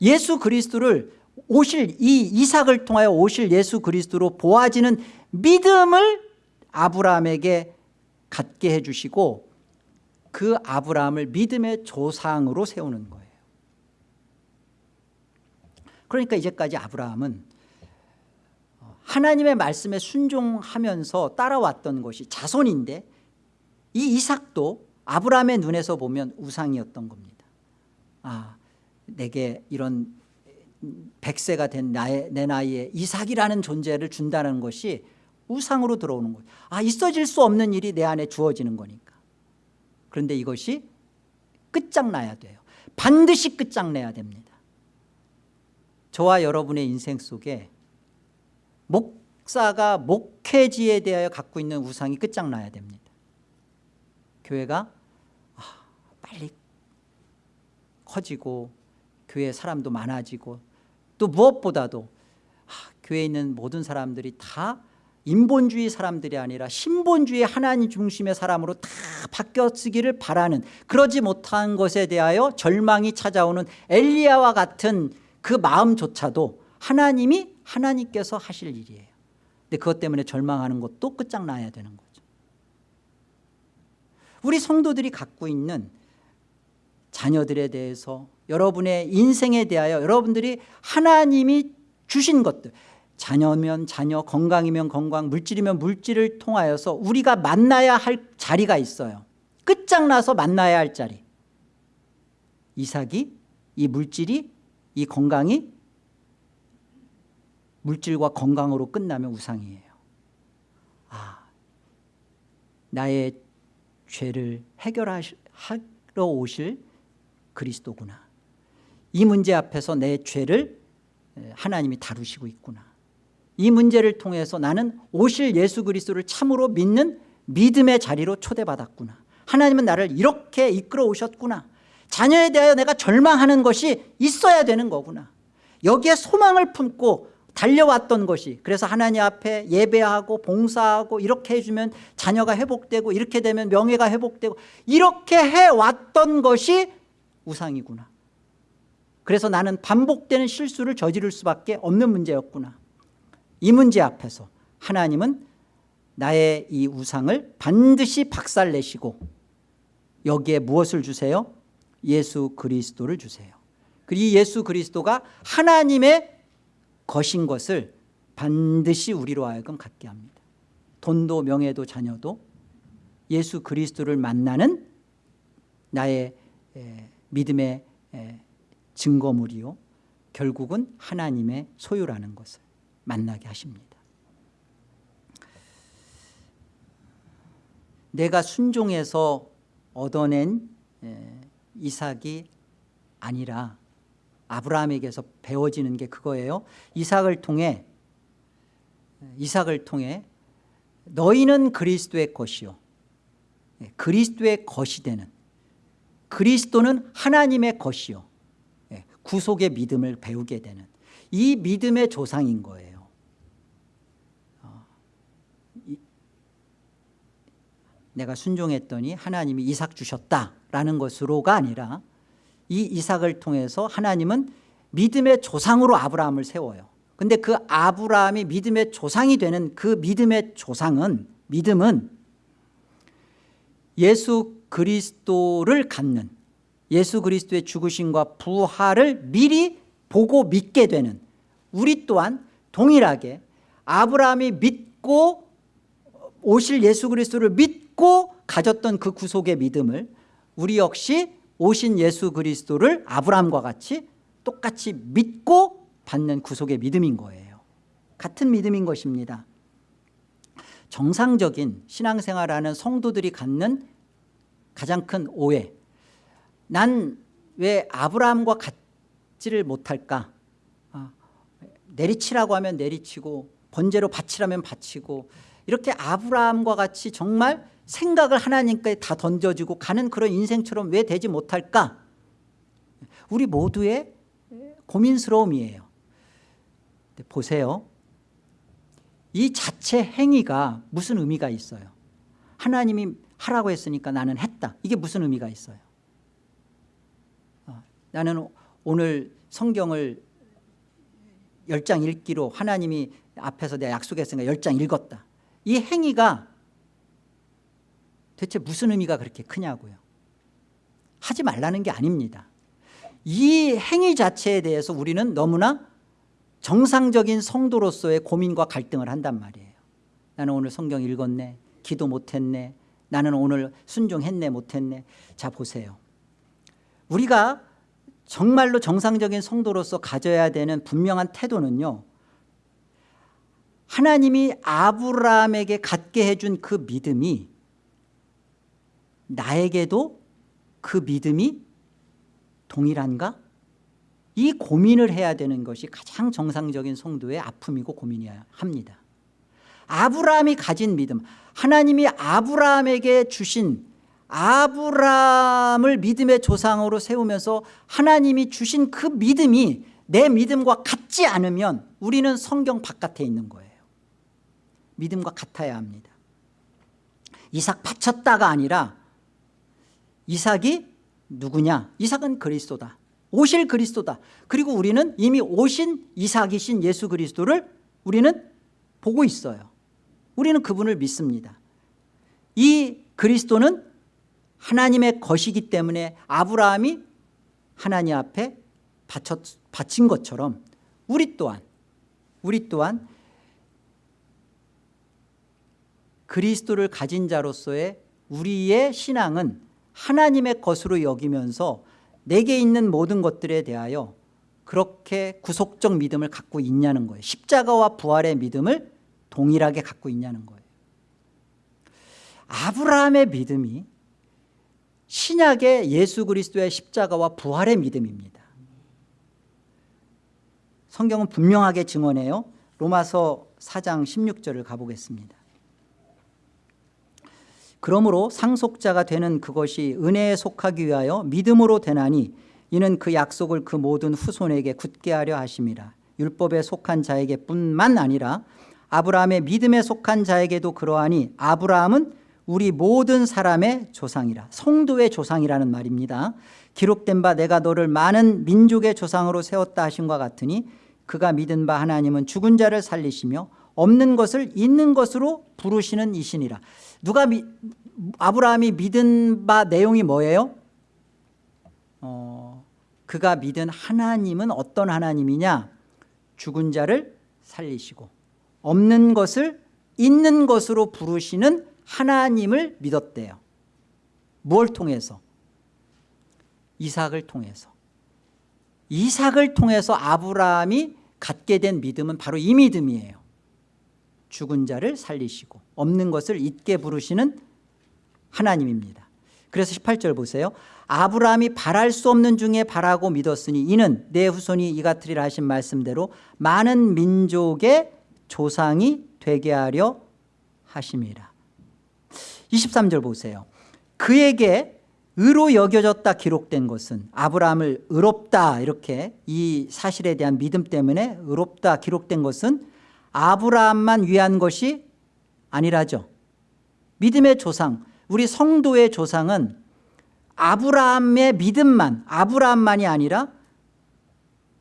예수 그리스도를 오실 이 이삭을 통하여 오실 예수 그리스도로 보아지는 믿음을 아브라함에게 갖게 해주시고 그 아브라함을 믿음의 조상으로 세우는 거예요. 그러니까 이제까지 아브라함은 하나님의 말씀에 순종하면서 따라왔던 것이 자손인데 이 이삭도 아브라함의 눈에서 보면 우상이었던 겁니다. 아 내게 이런 백세가 된 나의, 내 나이에 이삭이라는 존재를 준다는 것이 우상으로 들어오는 거예요. 아 있어질 수 없는 일이 내 안에 주어지는 거니까. 그런데 이것이 끝장나야 돼요. 반드시 끝장내야 됩니다. 저와 여러분의 인생 속에 목사가 목회지에 대하여 갖고 있는 우상이 끝장나야 됩니다. 교회가 아, 빨리 커지고 교회 사람도 많아지고 또 무엇보다도 아, 교회에 있는 모든 사람들이 다 인본주의 사람들이 아니라 신본주의 하나님 중심의 사람으로 다 바뀌었기를 바라는 그러지 못한 것에 대하여 절망이 찾아오는 엘리야와 같은 그 마음조차도 하나님이 하나님께서 하실 일이에요. 근데 그것 때문에 절망하는 것도 끝장나야 되는 거죠. 우리 성도들이 갖고 있는 자녀들에 대해서 여러분의 인생에 대하여 여러분들이 하나님이 주신 것들 자녀면 자녀 건강이면 건강 물질이면 물질을 통하여서 우리가 만나야 할 자리가 있어요. 끝장나서 만나야 할 자리. 이삭이 이 물질이 이 건강이 물질과 건강으로 끝나면 우상이에요. 아, 나의 죄를 해결하러 오실 그리스도구나 이 문제 앞에서 내 죄를 하나님이 다루시고 있구나. 이 문제를 통해서 나는 오실 예수 그리스도를 참으로 믿는 믿음의 자리로 초대받았구나. 하나님은 나를 이렇게 이끌어 오셨구나. 자녀에 대하여 내가 절망하는 것이 있어야 되는 거구나. 여기에 소망을 품고 달려왔던 것이 그래서 하나님 앞에 예배하고 봉사하고 이렇게 해주면 자녀가 회복되고 이렇게 되면 명예가 회복되고 이렇게 해왔던 것이 우상이구나 그래서 나는 반복되는 실수를 저지를 수밖에 없는 문제였구나. 이 문제 앞에서 하나님은 나의 이 우상을 반드시 박살내시고 여기에 무엇을 주세요? 예수 그리스도를 주세요. 그리고 예수 그리스도가 하나님의 것인 것을 반드시 우리로 하여금 갖게 합니다. 돈도 명예도 자녀도 예수 그리스도를 만나는 나의 믿음의 증거물이요. 결국은 하나님의 소유라는 것을 만나게 하십니다. 내가 순종해서 얻어낸 이삭이 아니라 아브라함에게서 배워지는 게 그거예요. 이삭을 통해 이삭을 통해 너희는 그리스도의 것이요. 그리스도의 것이 되는 그리스도는 하나님의 것이요 구속의 믿음을 배우게 되는 이 믿음의 조상인 거예요. 내가 순종했더니 하나님이 이삭 주셨다라는 것으로가 아니라 이 이삭을 통해서 하나님은 믿음의 조상으로 아브라함을 세워요. 근데 그 아브라함이 믿음의 조상이 되는 그 믿음의 조상은 믿음은 예수 그리스도를 갖는 예수 그리스도의 죽으심과 부활을 미리 보고 믿게 되는 우리 또한 동일하게 아브라함이 믿고 오실 예수 그리스도를 믿고 가졌던 그 구속의 믿음을 우리 역시 오신 예수 그리스도를 아브라함과 같이 똑같이 믿고 받는 구속의 믿음인 거예요. 같은 믿음인 것입니다. 정상적인 신앙생활하는 성도들이 갖는 가장 큰 오해 난 왜 아브라함과 같지를 못할까? 아, 내리치라고 하면 내리치고 번제로 바치라면 바치고 이렇게 아브라함과 같이 정말 생각을 하나님께 다 던져주고 가는 그런 인생처럼 왜 되지 못할까? 우리 모두의 고민스러움이에요. 보세요. 이 자체 행위가 무슨 의미가 있어요? 하나님이 하라고 했으니까 나는 했다. 이게 무슨 의미가 있어요 나는 오늘 성경을 열 장 읽기로 하나님이 앞에서 내가 약속했으니까 열 장 읽었다. 이 행위가 대체 무슨 의미가 그렇게 크냐고요? 하지 말라는 게 아닙니다. 이 행위 자체에 대해서 우리는 너무나 정상적인 성도로서의 고민과 갈등을 한단 말이에요. 나는 오늘 성경 읽었네 기도 못했네 나는 오늘 순종했네 못했네. 자 보세요. 우리가 정말로 정상적인 성도로서 가져야 되는 분명한 태도는요 하나님이 아브라함에게 갖게 해준 그 믿음이 나에게도 그 믿음이 동일한가? 이 고민을 해야 되는 것이 가장 정상적인 성도의 아픔이고 고민이어야 합니다 아브라함이 가진 믿음 하나님이 아브라함에게 주신 아브라함을 믿음의 조상으로 세우면서 하나님이 주신 그 믿음이 내 믿음과 같지 않으면 우리는 성경 바깥에 있는 거예요. 믿음과 같아야 합니다. 이삭 바쳤다가 아니라 이삭이 누구냐? 이삭은 그리스도다. 오실 그리스도다. 그리고 우리는 이미 오신 이삭이신 예수 그리스도를 우리는 보고 있어요. 우리는 그분을 믿습니다. 이 그리스도는 하나님의 것이기 때문에 아브라함이 하나님 앞에 바쳤, 바친 것처럼 우리 또한 우리 또한 그리스도를 가진 자로서의 우리의 신앙은 하나님의 것으로 여기면서 내게 있는 모든 것들에 대하여 그렇게 구속적 믿음을 갖고 있냐는 거예요. 십자가와 부활의 믿음을 동일하게 갖고 있냐는 거예요. 아브라함의 믿음이 신약의 예수 그리스도의 십자가와 부활의 믿음입니다. 성경은 분명하게 증언해요. 로마서 4장 16절을 가보겠습니다. 그러므로 상속자가 되는 그것이 은혜에 속하기 위하여 믿음으로 되나니 이는 그 약속을 그 모든 후손에게 굳게 하려 하심이라. 율법에 속한 자에게 뿐만 아니라 아브라함의 믿음에 속한 자에게도 그러하니 아브라함은 우리 모든 사람의 조상이라 성도의 조상이라는 말입니다. 기록된 바 내가 너를 많은 민족의 조상으로 세웠다 하신 것 같으니 그가 믿은 바 하나님은 죽은 자를 살리시며 없는 것을 있는 것으로 부르시는 이신이라. 누가 미, 아브라함이 믿은 바 내용이 뭐예요? 어, 그가 믿은 하나님은 어떤 하나님이냐? 죽은 자를 살리시고 없는 것을 있는 것으로 부르시는 하나님을 믿었대요. 뭘 통해서? 이삭을 통해서. 이삭을 통해서 아브라함이 갖게 된 믿음은 바로 이 믿음이에요. 죽은 자를 살리시고 없는 것을 있게 부르시는 하나님입니다. 그래서 18절 보세요. 아브라함이 바랄 수 없는 중에 바라고 믿었으니 이는 내 후손이 이 같으리라 하신 말씀대로 많은 민족의 조상이 되게 하려 하심이라 23절 보세요. 그에게 의로 여겨졌다 기록된 것은 아브라함을 의롭다 이렇게 이 사실에 대한 믿음 때문에 의롭다 기록된 것은 아브라함만 위한 것이 아니라죠. 믿음의 조상 우리 성도의 조상은 아브라함의 믿음만 아브라함만이 아니라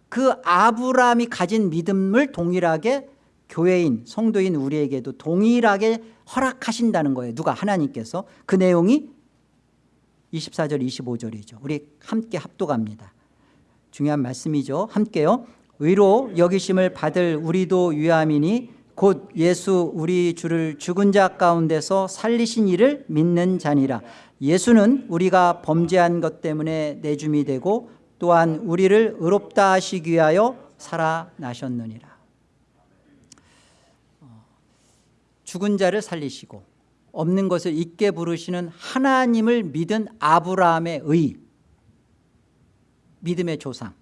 그 아브라함이 가진 믿음을 동일하게 교회인 성도인 우리에게도 동일하게 허락하신다는 거예요. 누가? 하나님께서. 그 내용이 24절 25절이죠. 우리 함께 합독합니다. 중요한 말씀이죠. 함께요. 의로 여기심을 받을 우리도 유함이니 곧 예수 우리 주를 죽은 자 가운데서 살리신 이를 믿는 자니라. 예수는 우리가 범죄한 것 때문에 내줌이 되고 또한 우리를 의롭다 하시기 위하여 살아나셨느니라 죽은 자를 살리시고 없는 것을 있게 부르시는 하나님을 믿은 아브라함의 의 믿음의 조상.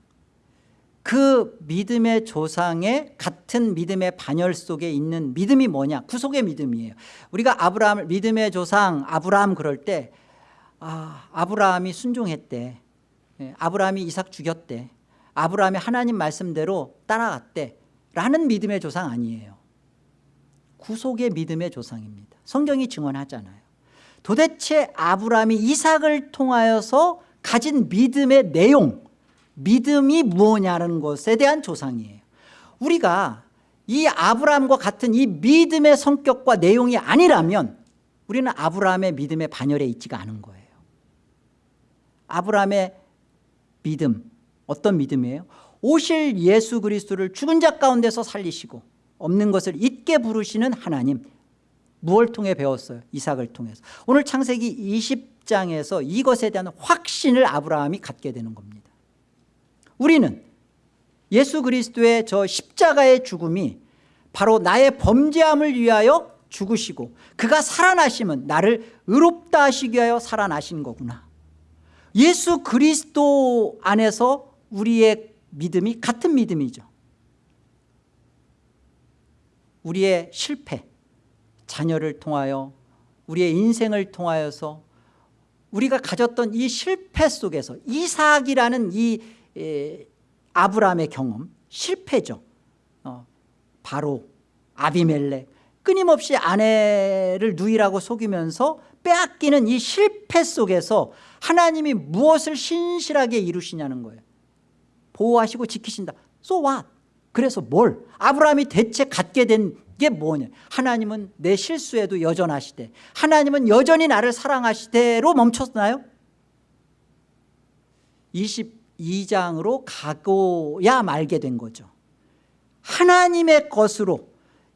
그 믿음의 조상의 같은 믿음의 반열 속에 있는 믿음이 뭐냐? 구속의 믿음이에요. 우리가 아브라함을 믿음의 조상 아브라함 그럴 때 아, 아브라함이 순종했대. 예, 아브라함이 이삭 죽였대. 아브라함이 하나님 말씀대로 따라갔대. 라는 믿음의 조상 아니에요 구속의 믿음의 조상입니다. 성경이 증언하잖아요. 도대체 아브라함이 이삭을 통하여서 가진 믿음의 내용 믿음이 무엇냐는 것에 대한 조상이에요. 우리가 이 아브라함과 같은 이 믿음의 성격과 내용이 아니라면 우리는 아브라함의 믿음의 반열에 있지가 않은 거예요. 아브라함의 믿음 어떤 믿음이에요? 오실 예수 그리스도를 죽은 자 가운데서 살리시고 없는 것을 있게 부르시는 하나님. 무엇을 통해 배웠어요? 이삭을 통해서. 오늘 창세기 20장에서 이것에 대한 확신을 아브라함이 갖게 되는 겁니다. 우리는 예수 그리스도의 저 십자가의 죽음이 바로 나의 범죄함을 위하여 죽으시고 그가 살아나심은 나를 의롭다 하시기 위하여 살아나신 거구나. 예수 그리스도 안에서 우리의 믿음이 같은 믿음이죠 우리의 실패 자녀를 통하여 우리의 인생을 통하여서 우리가 가졌던 이 실패 속에서 이삭이라는 이 에, 아브라함의 경험 실패죠. 어, 바로 아비멜렉 끊임없이 아내를 누이라고 속이면서 빼앗기는 이 실패 속에서 하나님이 무엇을 신실하게 이루시냐는 거예요. 보호하시고 지키신다. So what? 그래서 뭘? 아브라함이 대체 갖게 된 게 뭐냐 하나님은 내 실수에도 여전하시되 하나님은 여전히 나를 사랑하시되로 멈췄나요? 22장으로 가고야 말게 된 거죠 하나님의 것으로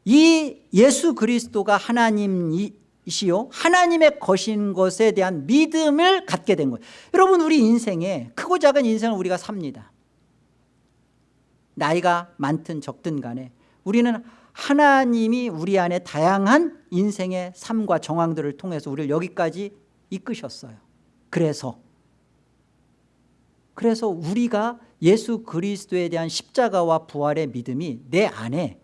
이 예수 그리스도가 하나님이시요 하나님의 것인 것에 대한 믿음을 갖게 된 거예요 여러분 우리 인생에 크고 작은 인생을 우리가 삽니다 나이가 많든 적든 간에 우리는 하나님이 우리 안에 다양한 인생의 삶과 정황들을 통해서 우리를 여기까지 이끄셨어요. 그래서. 그래서 우리가 예수 그리스도에 대한 십자가와 부활의 믿음이 내 안에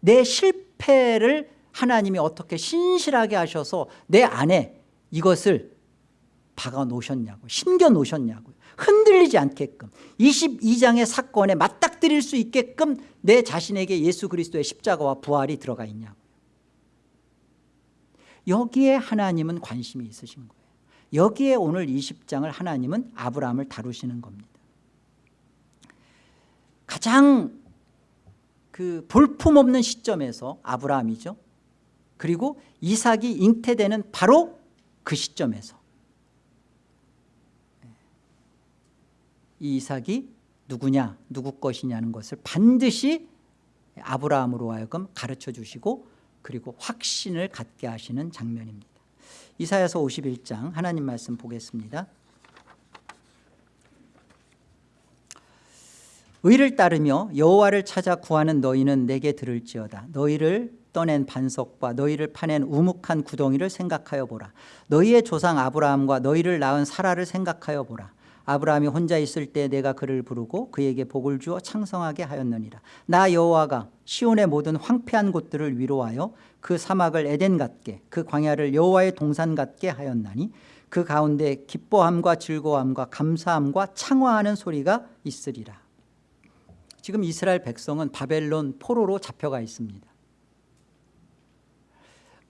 내 실패를 하나님이 어떻게 신실하게 하셔서 내 안에 이것을 박아 놓으셨냐고 심겨 놓으셨냐고요 흔들리지 않게끔 22장의 사건에 맞닥뜨릴 수 있게끔 내 자신에게 예수 그리스도의 십자가와 부활이 들어가 있냐고요. 여기에 하나님은 관심이 있으신 거예요. 여기에 오늘 20장을 하나님은 아브라함을 다루시는 겁니다. 가장 그 볼품없는 시점에서 아브라함이죠. 그리고 이삭이 잉태되는 바로 그 시점에서 이 이삭이 누구냐 누구 것이냐는 것을 반드시 아브라함으로 하여금 가르쳐 주시고 그리고 확신을 갖게 하시는 장면입니다. 이사야서 51장 하나님 말씀 보겠습니다. 의를 따르며 여호와를 찾아 구하는 너희는 내게 들을지어다. 너희를 떠낸 반석과 너희를 파낸 우묵한 구덩이를 생각하여 보라. 너희의 조상 아브라함과 너희를 낳은 사라를 생각하여 보라 아브라함이 혼자 있을 때 내가 그를 부르고 그에게 복을 주어 창성하게 하였느니라. 나 여호와가 시온의 모든 황폐한 곳들을 위로하여 그 사막을 에덴 같게 그 광야를 여호와의 동산 같게 하였나니 그 가운데 기뻐함과 즐거움과 감사함과 창화하는 소리가 있으리라. 지금 이스라엘 백성은 바벨론 포로로 잡혀가 있습니다.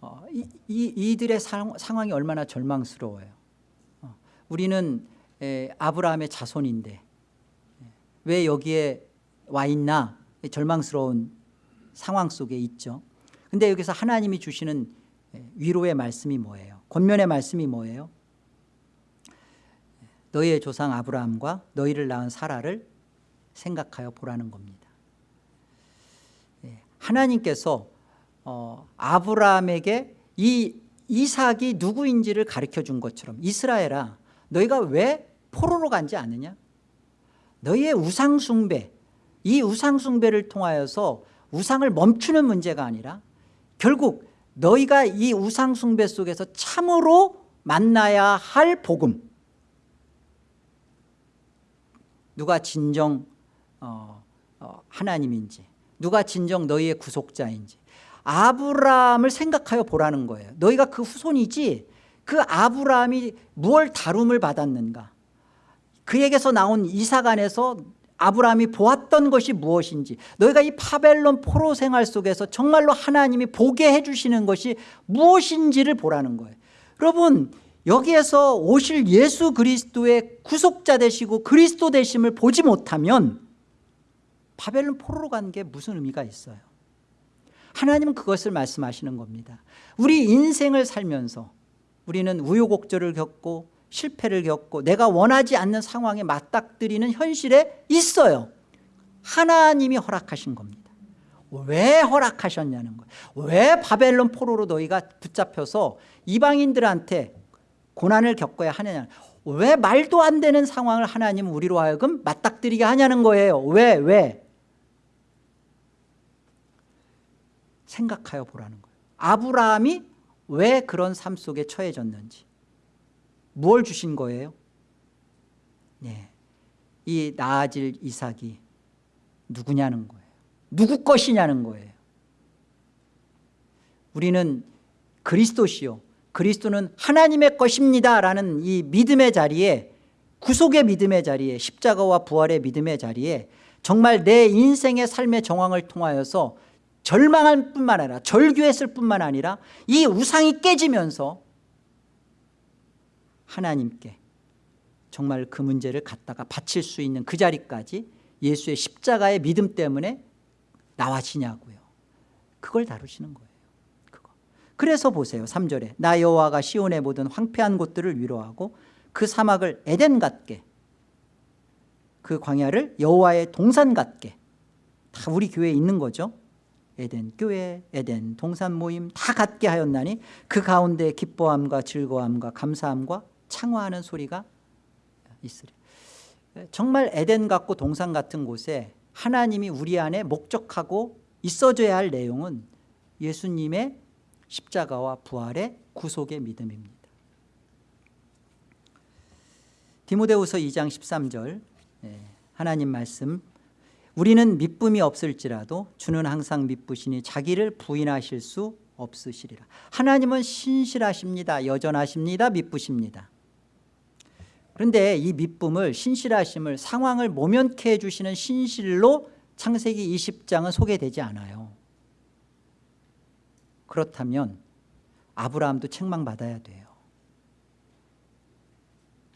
어, 이, 이, 이들의 상, 황이 얼마나 절망스러워요. 어, 우리는 에, 아브라함의 자손인데 왜 여기에 와 있나? 절망스러운 상황 속에 있죠. 근데 여기서 하나님이 주시는 위로의 말씀이 뭐예요? 권면의 말씀이 뭐예요? 너희의 조상 아브라함과 너희를 낳은 사라를 생각하여 보라는 겁니다. 하나님께서 어, 아브라함에게 이 이삭이 누구인지를 가르쳐 준 것처럼 이스라엘아 너희가 왜 포로로 간지 않느냐? 너희의 우상숭배 이 우상숭배를 통하여서 우상을 멈추는 문제가 아니라 결국 너희가 이 우상숭배 속에서 참으로 만나야 할 복음. 누가 진정 어, 어, 하나님인지 누가 진정 너희의 구속자인지. 아브라함을 생각하여 보라는 거예요. 너희가 그 후손이지 그 아브라함이 무엇 다룸을 받았는가 그에게서 나온 이삭 안에서 아브라함이 보았던 것이 무엇인지 너희가 이 파벨론 포로 생활 속에서 정말로 하나님이 보게 해주시는 것이 무엇인지를 보라는 거예요. 여러분 여기에서 오실 예수 그리스도의 구속자 되시고 그리스도 되심을 보지 못하면 바벨론 포로로 간 게 무슨 의미가 있어요? 하나님은 그것을 말씀하시는 겁니다. 우리 인생을 살면서 우리는 우여곡절을 겪고 실패를 겪고 내가 원하지 않는 상황에 맞닥뜨리는 현실에 있어요. 하나님이 허락하신 겁니다. 왜 허락하셨냐는 거예요. 왜 바벨론 포로로 너희가 붙잡혀서 이방인들한테 고난을 겪어야 하느냐 왜 말도 안 되는 상황을 하나님은 우리로 하여금 맞닥뜨리게 하냐는 거예요. 왜 왜? 생각하여 보라는 거예요. 아브라함이 왜 그런 삶 속에 처해졌는지 뭘 주신 거예요? 네. 이 나아질 이삭이 누구냐는 거예요 누구 것이냐는 거예요 우리는 그리스도시요 그리스도는 하나님의 것입니다 라는 이 믿음의 자리에 구속의 믿음의 자리에 십자가와 부활의 믿음의 자리에 정말 내 인생의 삶의 정황을 통하여서 절망할 뿐만 아니라 절규했을 뿐만 아니라 이 우상이 깨지면서 하나님께 정말 그 문제를 갖다가 바칠 수 있는 그 자리까지 예수의 십자가의 믿음 때문에 나와지냐고요 그걸 다루시는 거예요 그거. 그래서 보세요 3절에 나 여호와가 시온의 모든 황폐한 곳들을 위로하고 그 사막을 에덴 같게 그 광야를 여호와의 동산 같게 다 우리 교회에 있는 거죠 에덴 교회, 에덴 동산 모임 다 갖게 하였나니 그 가운데 기뻐함과 즐거움과 감사함과 창화하는 소리가 있으리. 정말 에덴 같고 동산 같은 곳에 하나님이 우리 안에 목적하고 있어줘야 할 내용은 예수님의 십자가와 부활의 구속의 믿음입니다. 디모데후서 2장 13절 예, 하나님 말씀 우리는 미쁨이 없을지라도 주는 항상 미쁘시니 자기를 부인하실 수 없으시리라. 하나님은 신실하십니다 여전하십니다 미쁘십니다 그런데 이 미쁨을 신실하심을 상황을 모면케 해주시는 신실로 창세기 20장은 소개되지 않아요. 그렇다면 아브라함도 책망받아야 돼요.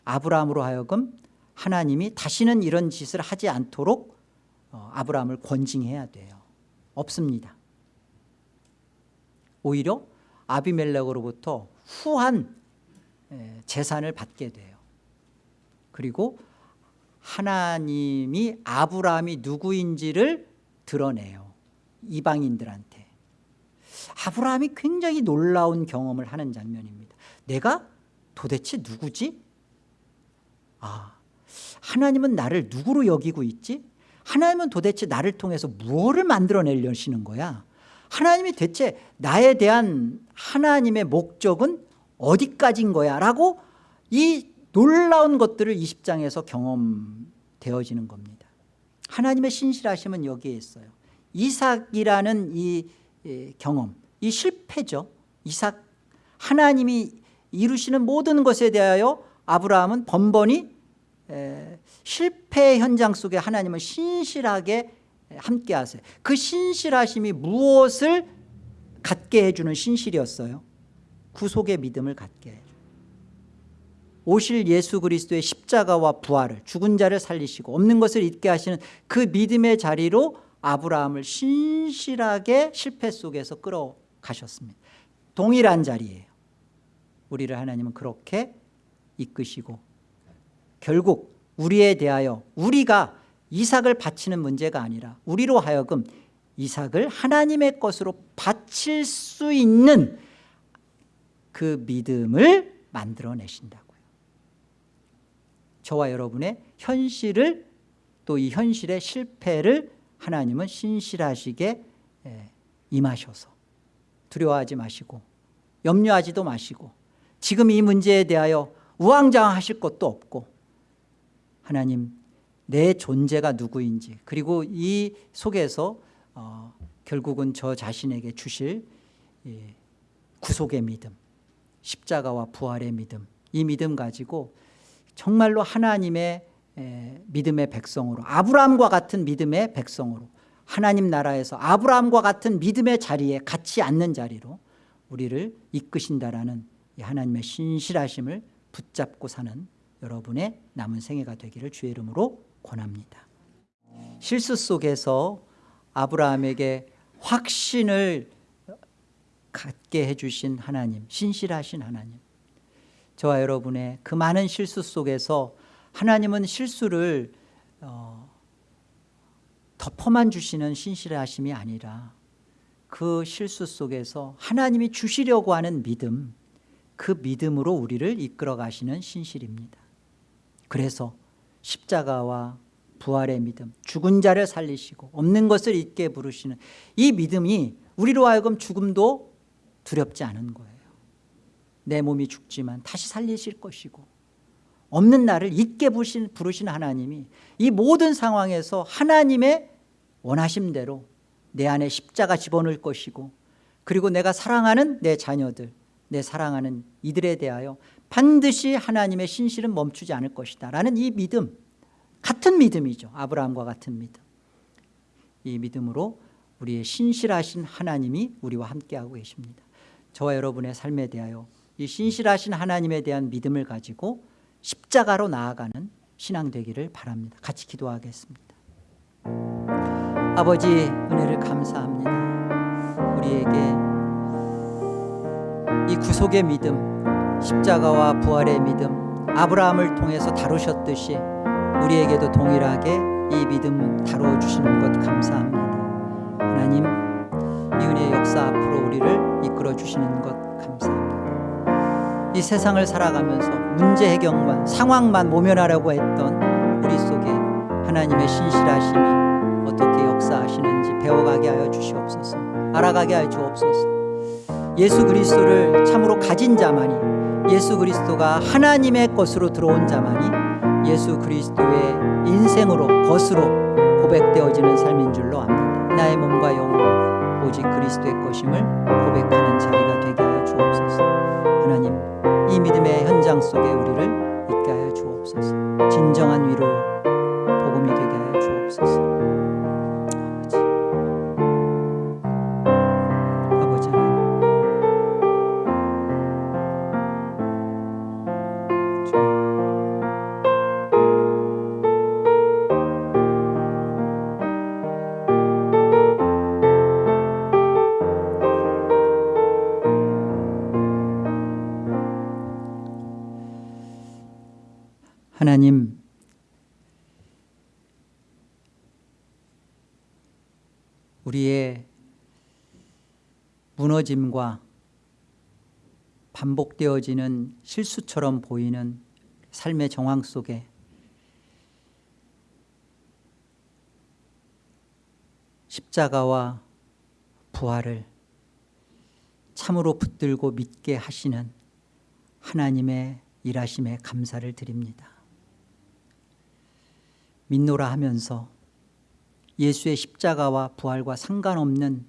아브라함으로 하여금 하나님이 다시는 이런 짓을 하지 않도록 어, 아브라함을 권징해야 돼요. 없습니다. 오히려 아비멜렉으로부터 후한 재산을 받게 돼요 그리고 하나님이 아브라함이 누구인지를 드러내요 이방인들한테 아브라함이 굉장히 놀라운 경험을 하는 장면입니다 내가 도대체 누구지? 아 하나님은 나를 누구로 여기고 있지? 하나님은 도대체 나를 통해서 무엇을 만들어내려시는 거야? 하나님이 대체 나에 대한 하나님의 목적은 어디까지인 거야? 라고 이 놀라운 것들을 20장에서 경험되어지는 겁니다. 하나님의 신실하심은 여기에 있어요. 이삭이라는 이 경험 이 실패죠. 이삭 하나님이 이루시는 모든 것에 대하여 아브라함은 번번이 실패 현장 속에 하나님은 신실하게 함께 하세요. 그 신실하심이 무엇을 갖게 해주는 신실이었어요? 구속의 믿음을 갖게. 해요 오실 예수 그리스도의 십자가와 부활을 죽은 자를 살리시고 없는 것을 잊게 하시는 그 믿음의 자리로 아브라함을 신실하게 실패 속에서 끌어가셨습니다. 동일한 자리예요. 우리를 하나님은 그렇게 이끄시고 결국 우리에 대하여 우리가 이삭을 바치는 문제가 아니라 우리로 하여금 이삭을 하나님의 것으로 바칠 수 있는 그 믿음을 만들어내신다고요 저와 여러분의 현실을 또 이 현실의 실패를 하나님은 신실하시게 임하셔서 두려워하지 마시고 염려하지도 마시고 지금 이 문제에 대하여 우왕좌왕하실 것도 없고 하나님 내 존재가 누구인지 그리고 이 속에서 어, 결국은 저 자신에게 주실 예, 구속의 믿음 십자가와 부활의 믿음 이 믿음 가지고 정말로 하나님의 에, 믿음의 백성으로 아브라함과 같은 믿음의 백성으로 하나님 나라에서 아브라함과 같은 믿음의 자리에 같이 앉는 자리로 우리를 이끄신다라는 하나님의 신실하심을 붙잡고 사는 여러분의 남은 생애가 되기를 주의 이름으로 권합니다. 실수 속에서 아브라함에게 확신을 갖게 해주신 하나님 신실하신 하나님 저와 여러분의 그 많은 실수 속에서 하나님은 실수를 어, 덮어만 주시는 신실하심이 아니라 그 실수 속에서 하나님이 주시려고 하는 믿음 그 믿음으로 우리를 이끌어 가시는 신실입니다. 그래서 십자가와 부활의 믿음 죽은 자를 살리시고 없는 것을 있게 부르시는 이 믿음이 우리로 하여금 죽음도 두렵지 않은 거예요 내 몸이 죽지만 다시 살리실 것이고 없는 나를 부르신, 부르신 하나님이 이 모든 상황에서 하나님의 원하심대로 내 안에 십자가 집어넣을 것이고 그리고 내가 사랑하는 내 자녀들 내 사랑하는 이들에 대하여 반드시 하나님의 신실은 멈추지 않을 것이다 라는 이 믿음 같은 믿음이죠. 아브라함과 같은 믿음. 이 믿음으로 우리의 신실하신 하나님이 우리와 함께하고 계십니다. 저와 여러분의 삶에 대하여 이 신실하신 하나님에 대한 믿음을 가지고 십자가로 나아가는 신앙 되기를 바랍니다. 같이 기도하겠습니다. 아버지 은혜를 감사합니다. 우리에게 이 구속의 믿음 십자가와 부활의 믿음 아브라함을 통해서 다루셨듯이 우리에게도 동일하게 이 믿음 다루어 주시는 것 감사합니다. 하나님 이 은혜의 역사 앞으로 우리를 이끌어 주시는 것 감사합니다 이 세상을 살아가면서 문제 해결만 상황만 모면하려고 했던 우리 속에 하나님의 신실하심이 어떻게 역사하시는지 배워가게 하여 주시옵소서. 알아가게 하여 주옵소서. 예수 그리스도를 참으로 가진 자만이 예수 그리스도가 하나님의 것으로 들어온 자만이 예수 그리스도의 인생으로 것으로 고백되어지는 삶인 줄로 압니다. 나의 몸과 영혼 오직 그리스도의 것임을 고백하는 자 속에 우리를 있게 하여 주옵소서. 진정한 위로 하나님 우리의 무너짐과 반복되어지는 실수처럼 보이는 삶의 정황 속에 십자가와 부활을 참으로 붙들고 믿게 하시는 하나님의 일하심에 감사를 드립니다. 믿노라 하면서 예수의 십자가와 부활과 상관없는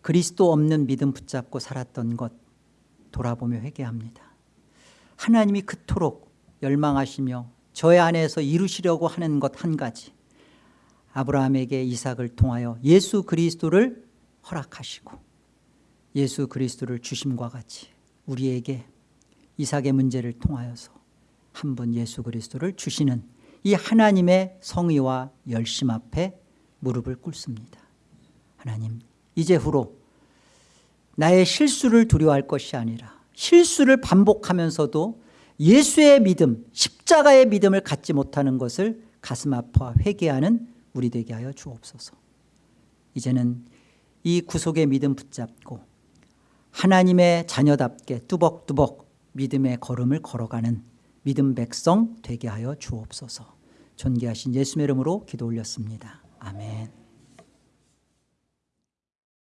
그리스도 없는 믿음 붙잡고 살았던 것 돌아보며 회개합니다. 하나님이 그토록 열망하시며 저의 안에서 이루시려고 하는 것 한 가지 아브라함에게 이삭을 통하여 예수 그리스도를 허락하시고 예수 그리스도를 주심과 같이 우리에게 이삭의 문제를 통하여서 한 분 예수 그리스도를 주시는 이 하나님의 성의와 열심 앞에 무릎을 꿇습니다. 하나님 이제 후로 나의 실수를 두려워할 것이 아니라 실수를 반복하면서도 예수의 믿음 십자가의 믿음을 갖지 못하는 것을 가슴 아파 회개하는 우리 되게 하여 주옵소서 이제는 이 구속의 믿음 붙잡고 하나님의 자녀답게 뚜벅뚜벅 믿음의 걸음을 걸어가는 믿음 백성 되게 하여 주옵소서 존귀하신 예수의 이름으로 기도 올렸습니다. 아멘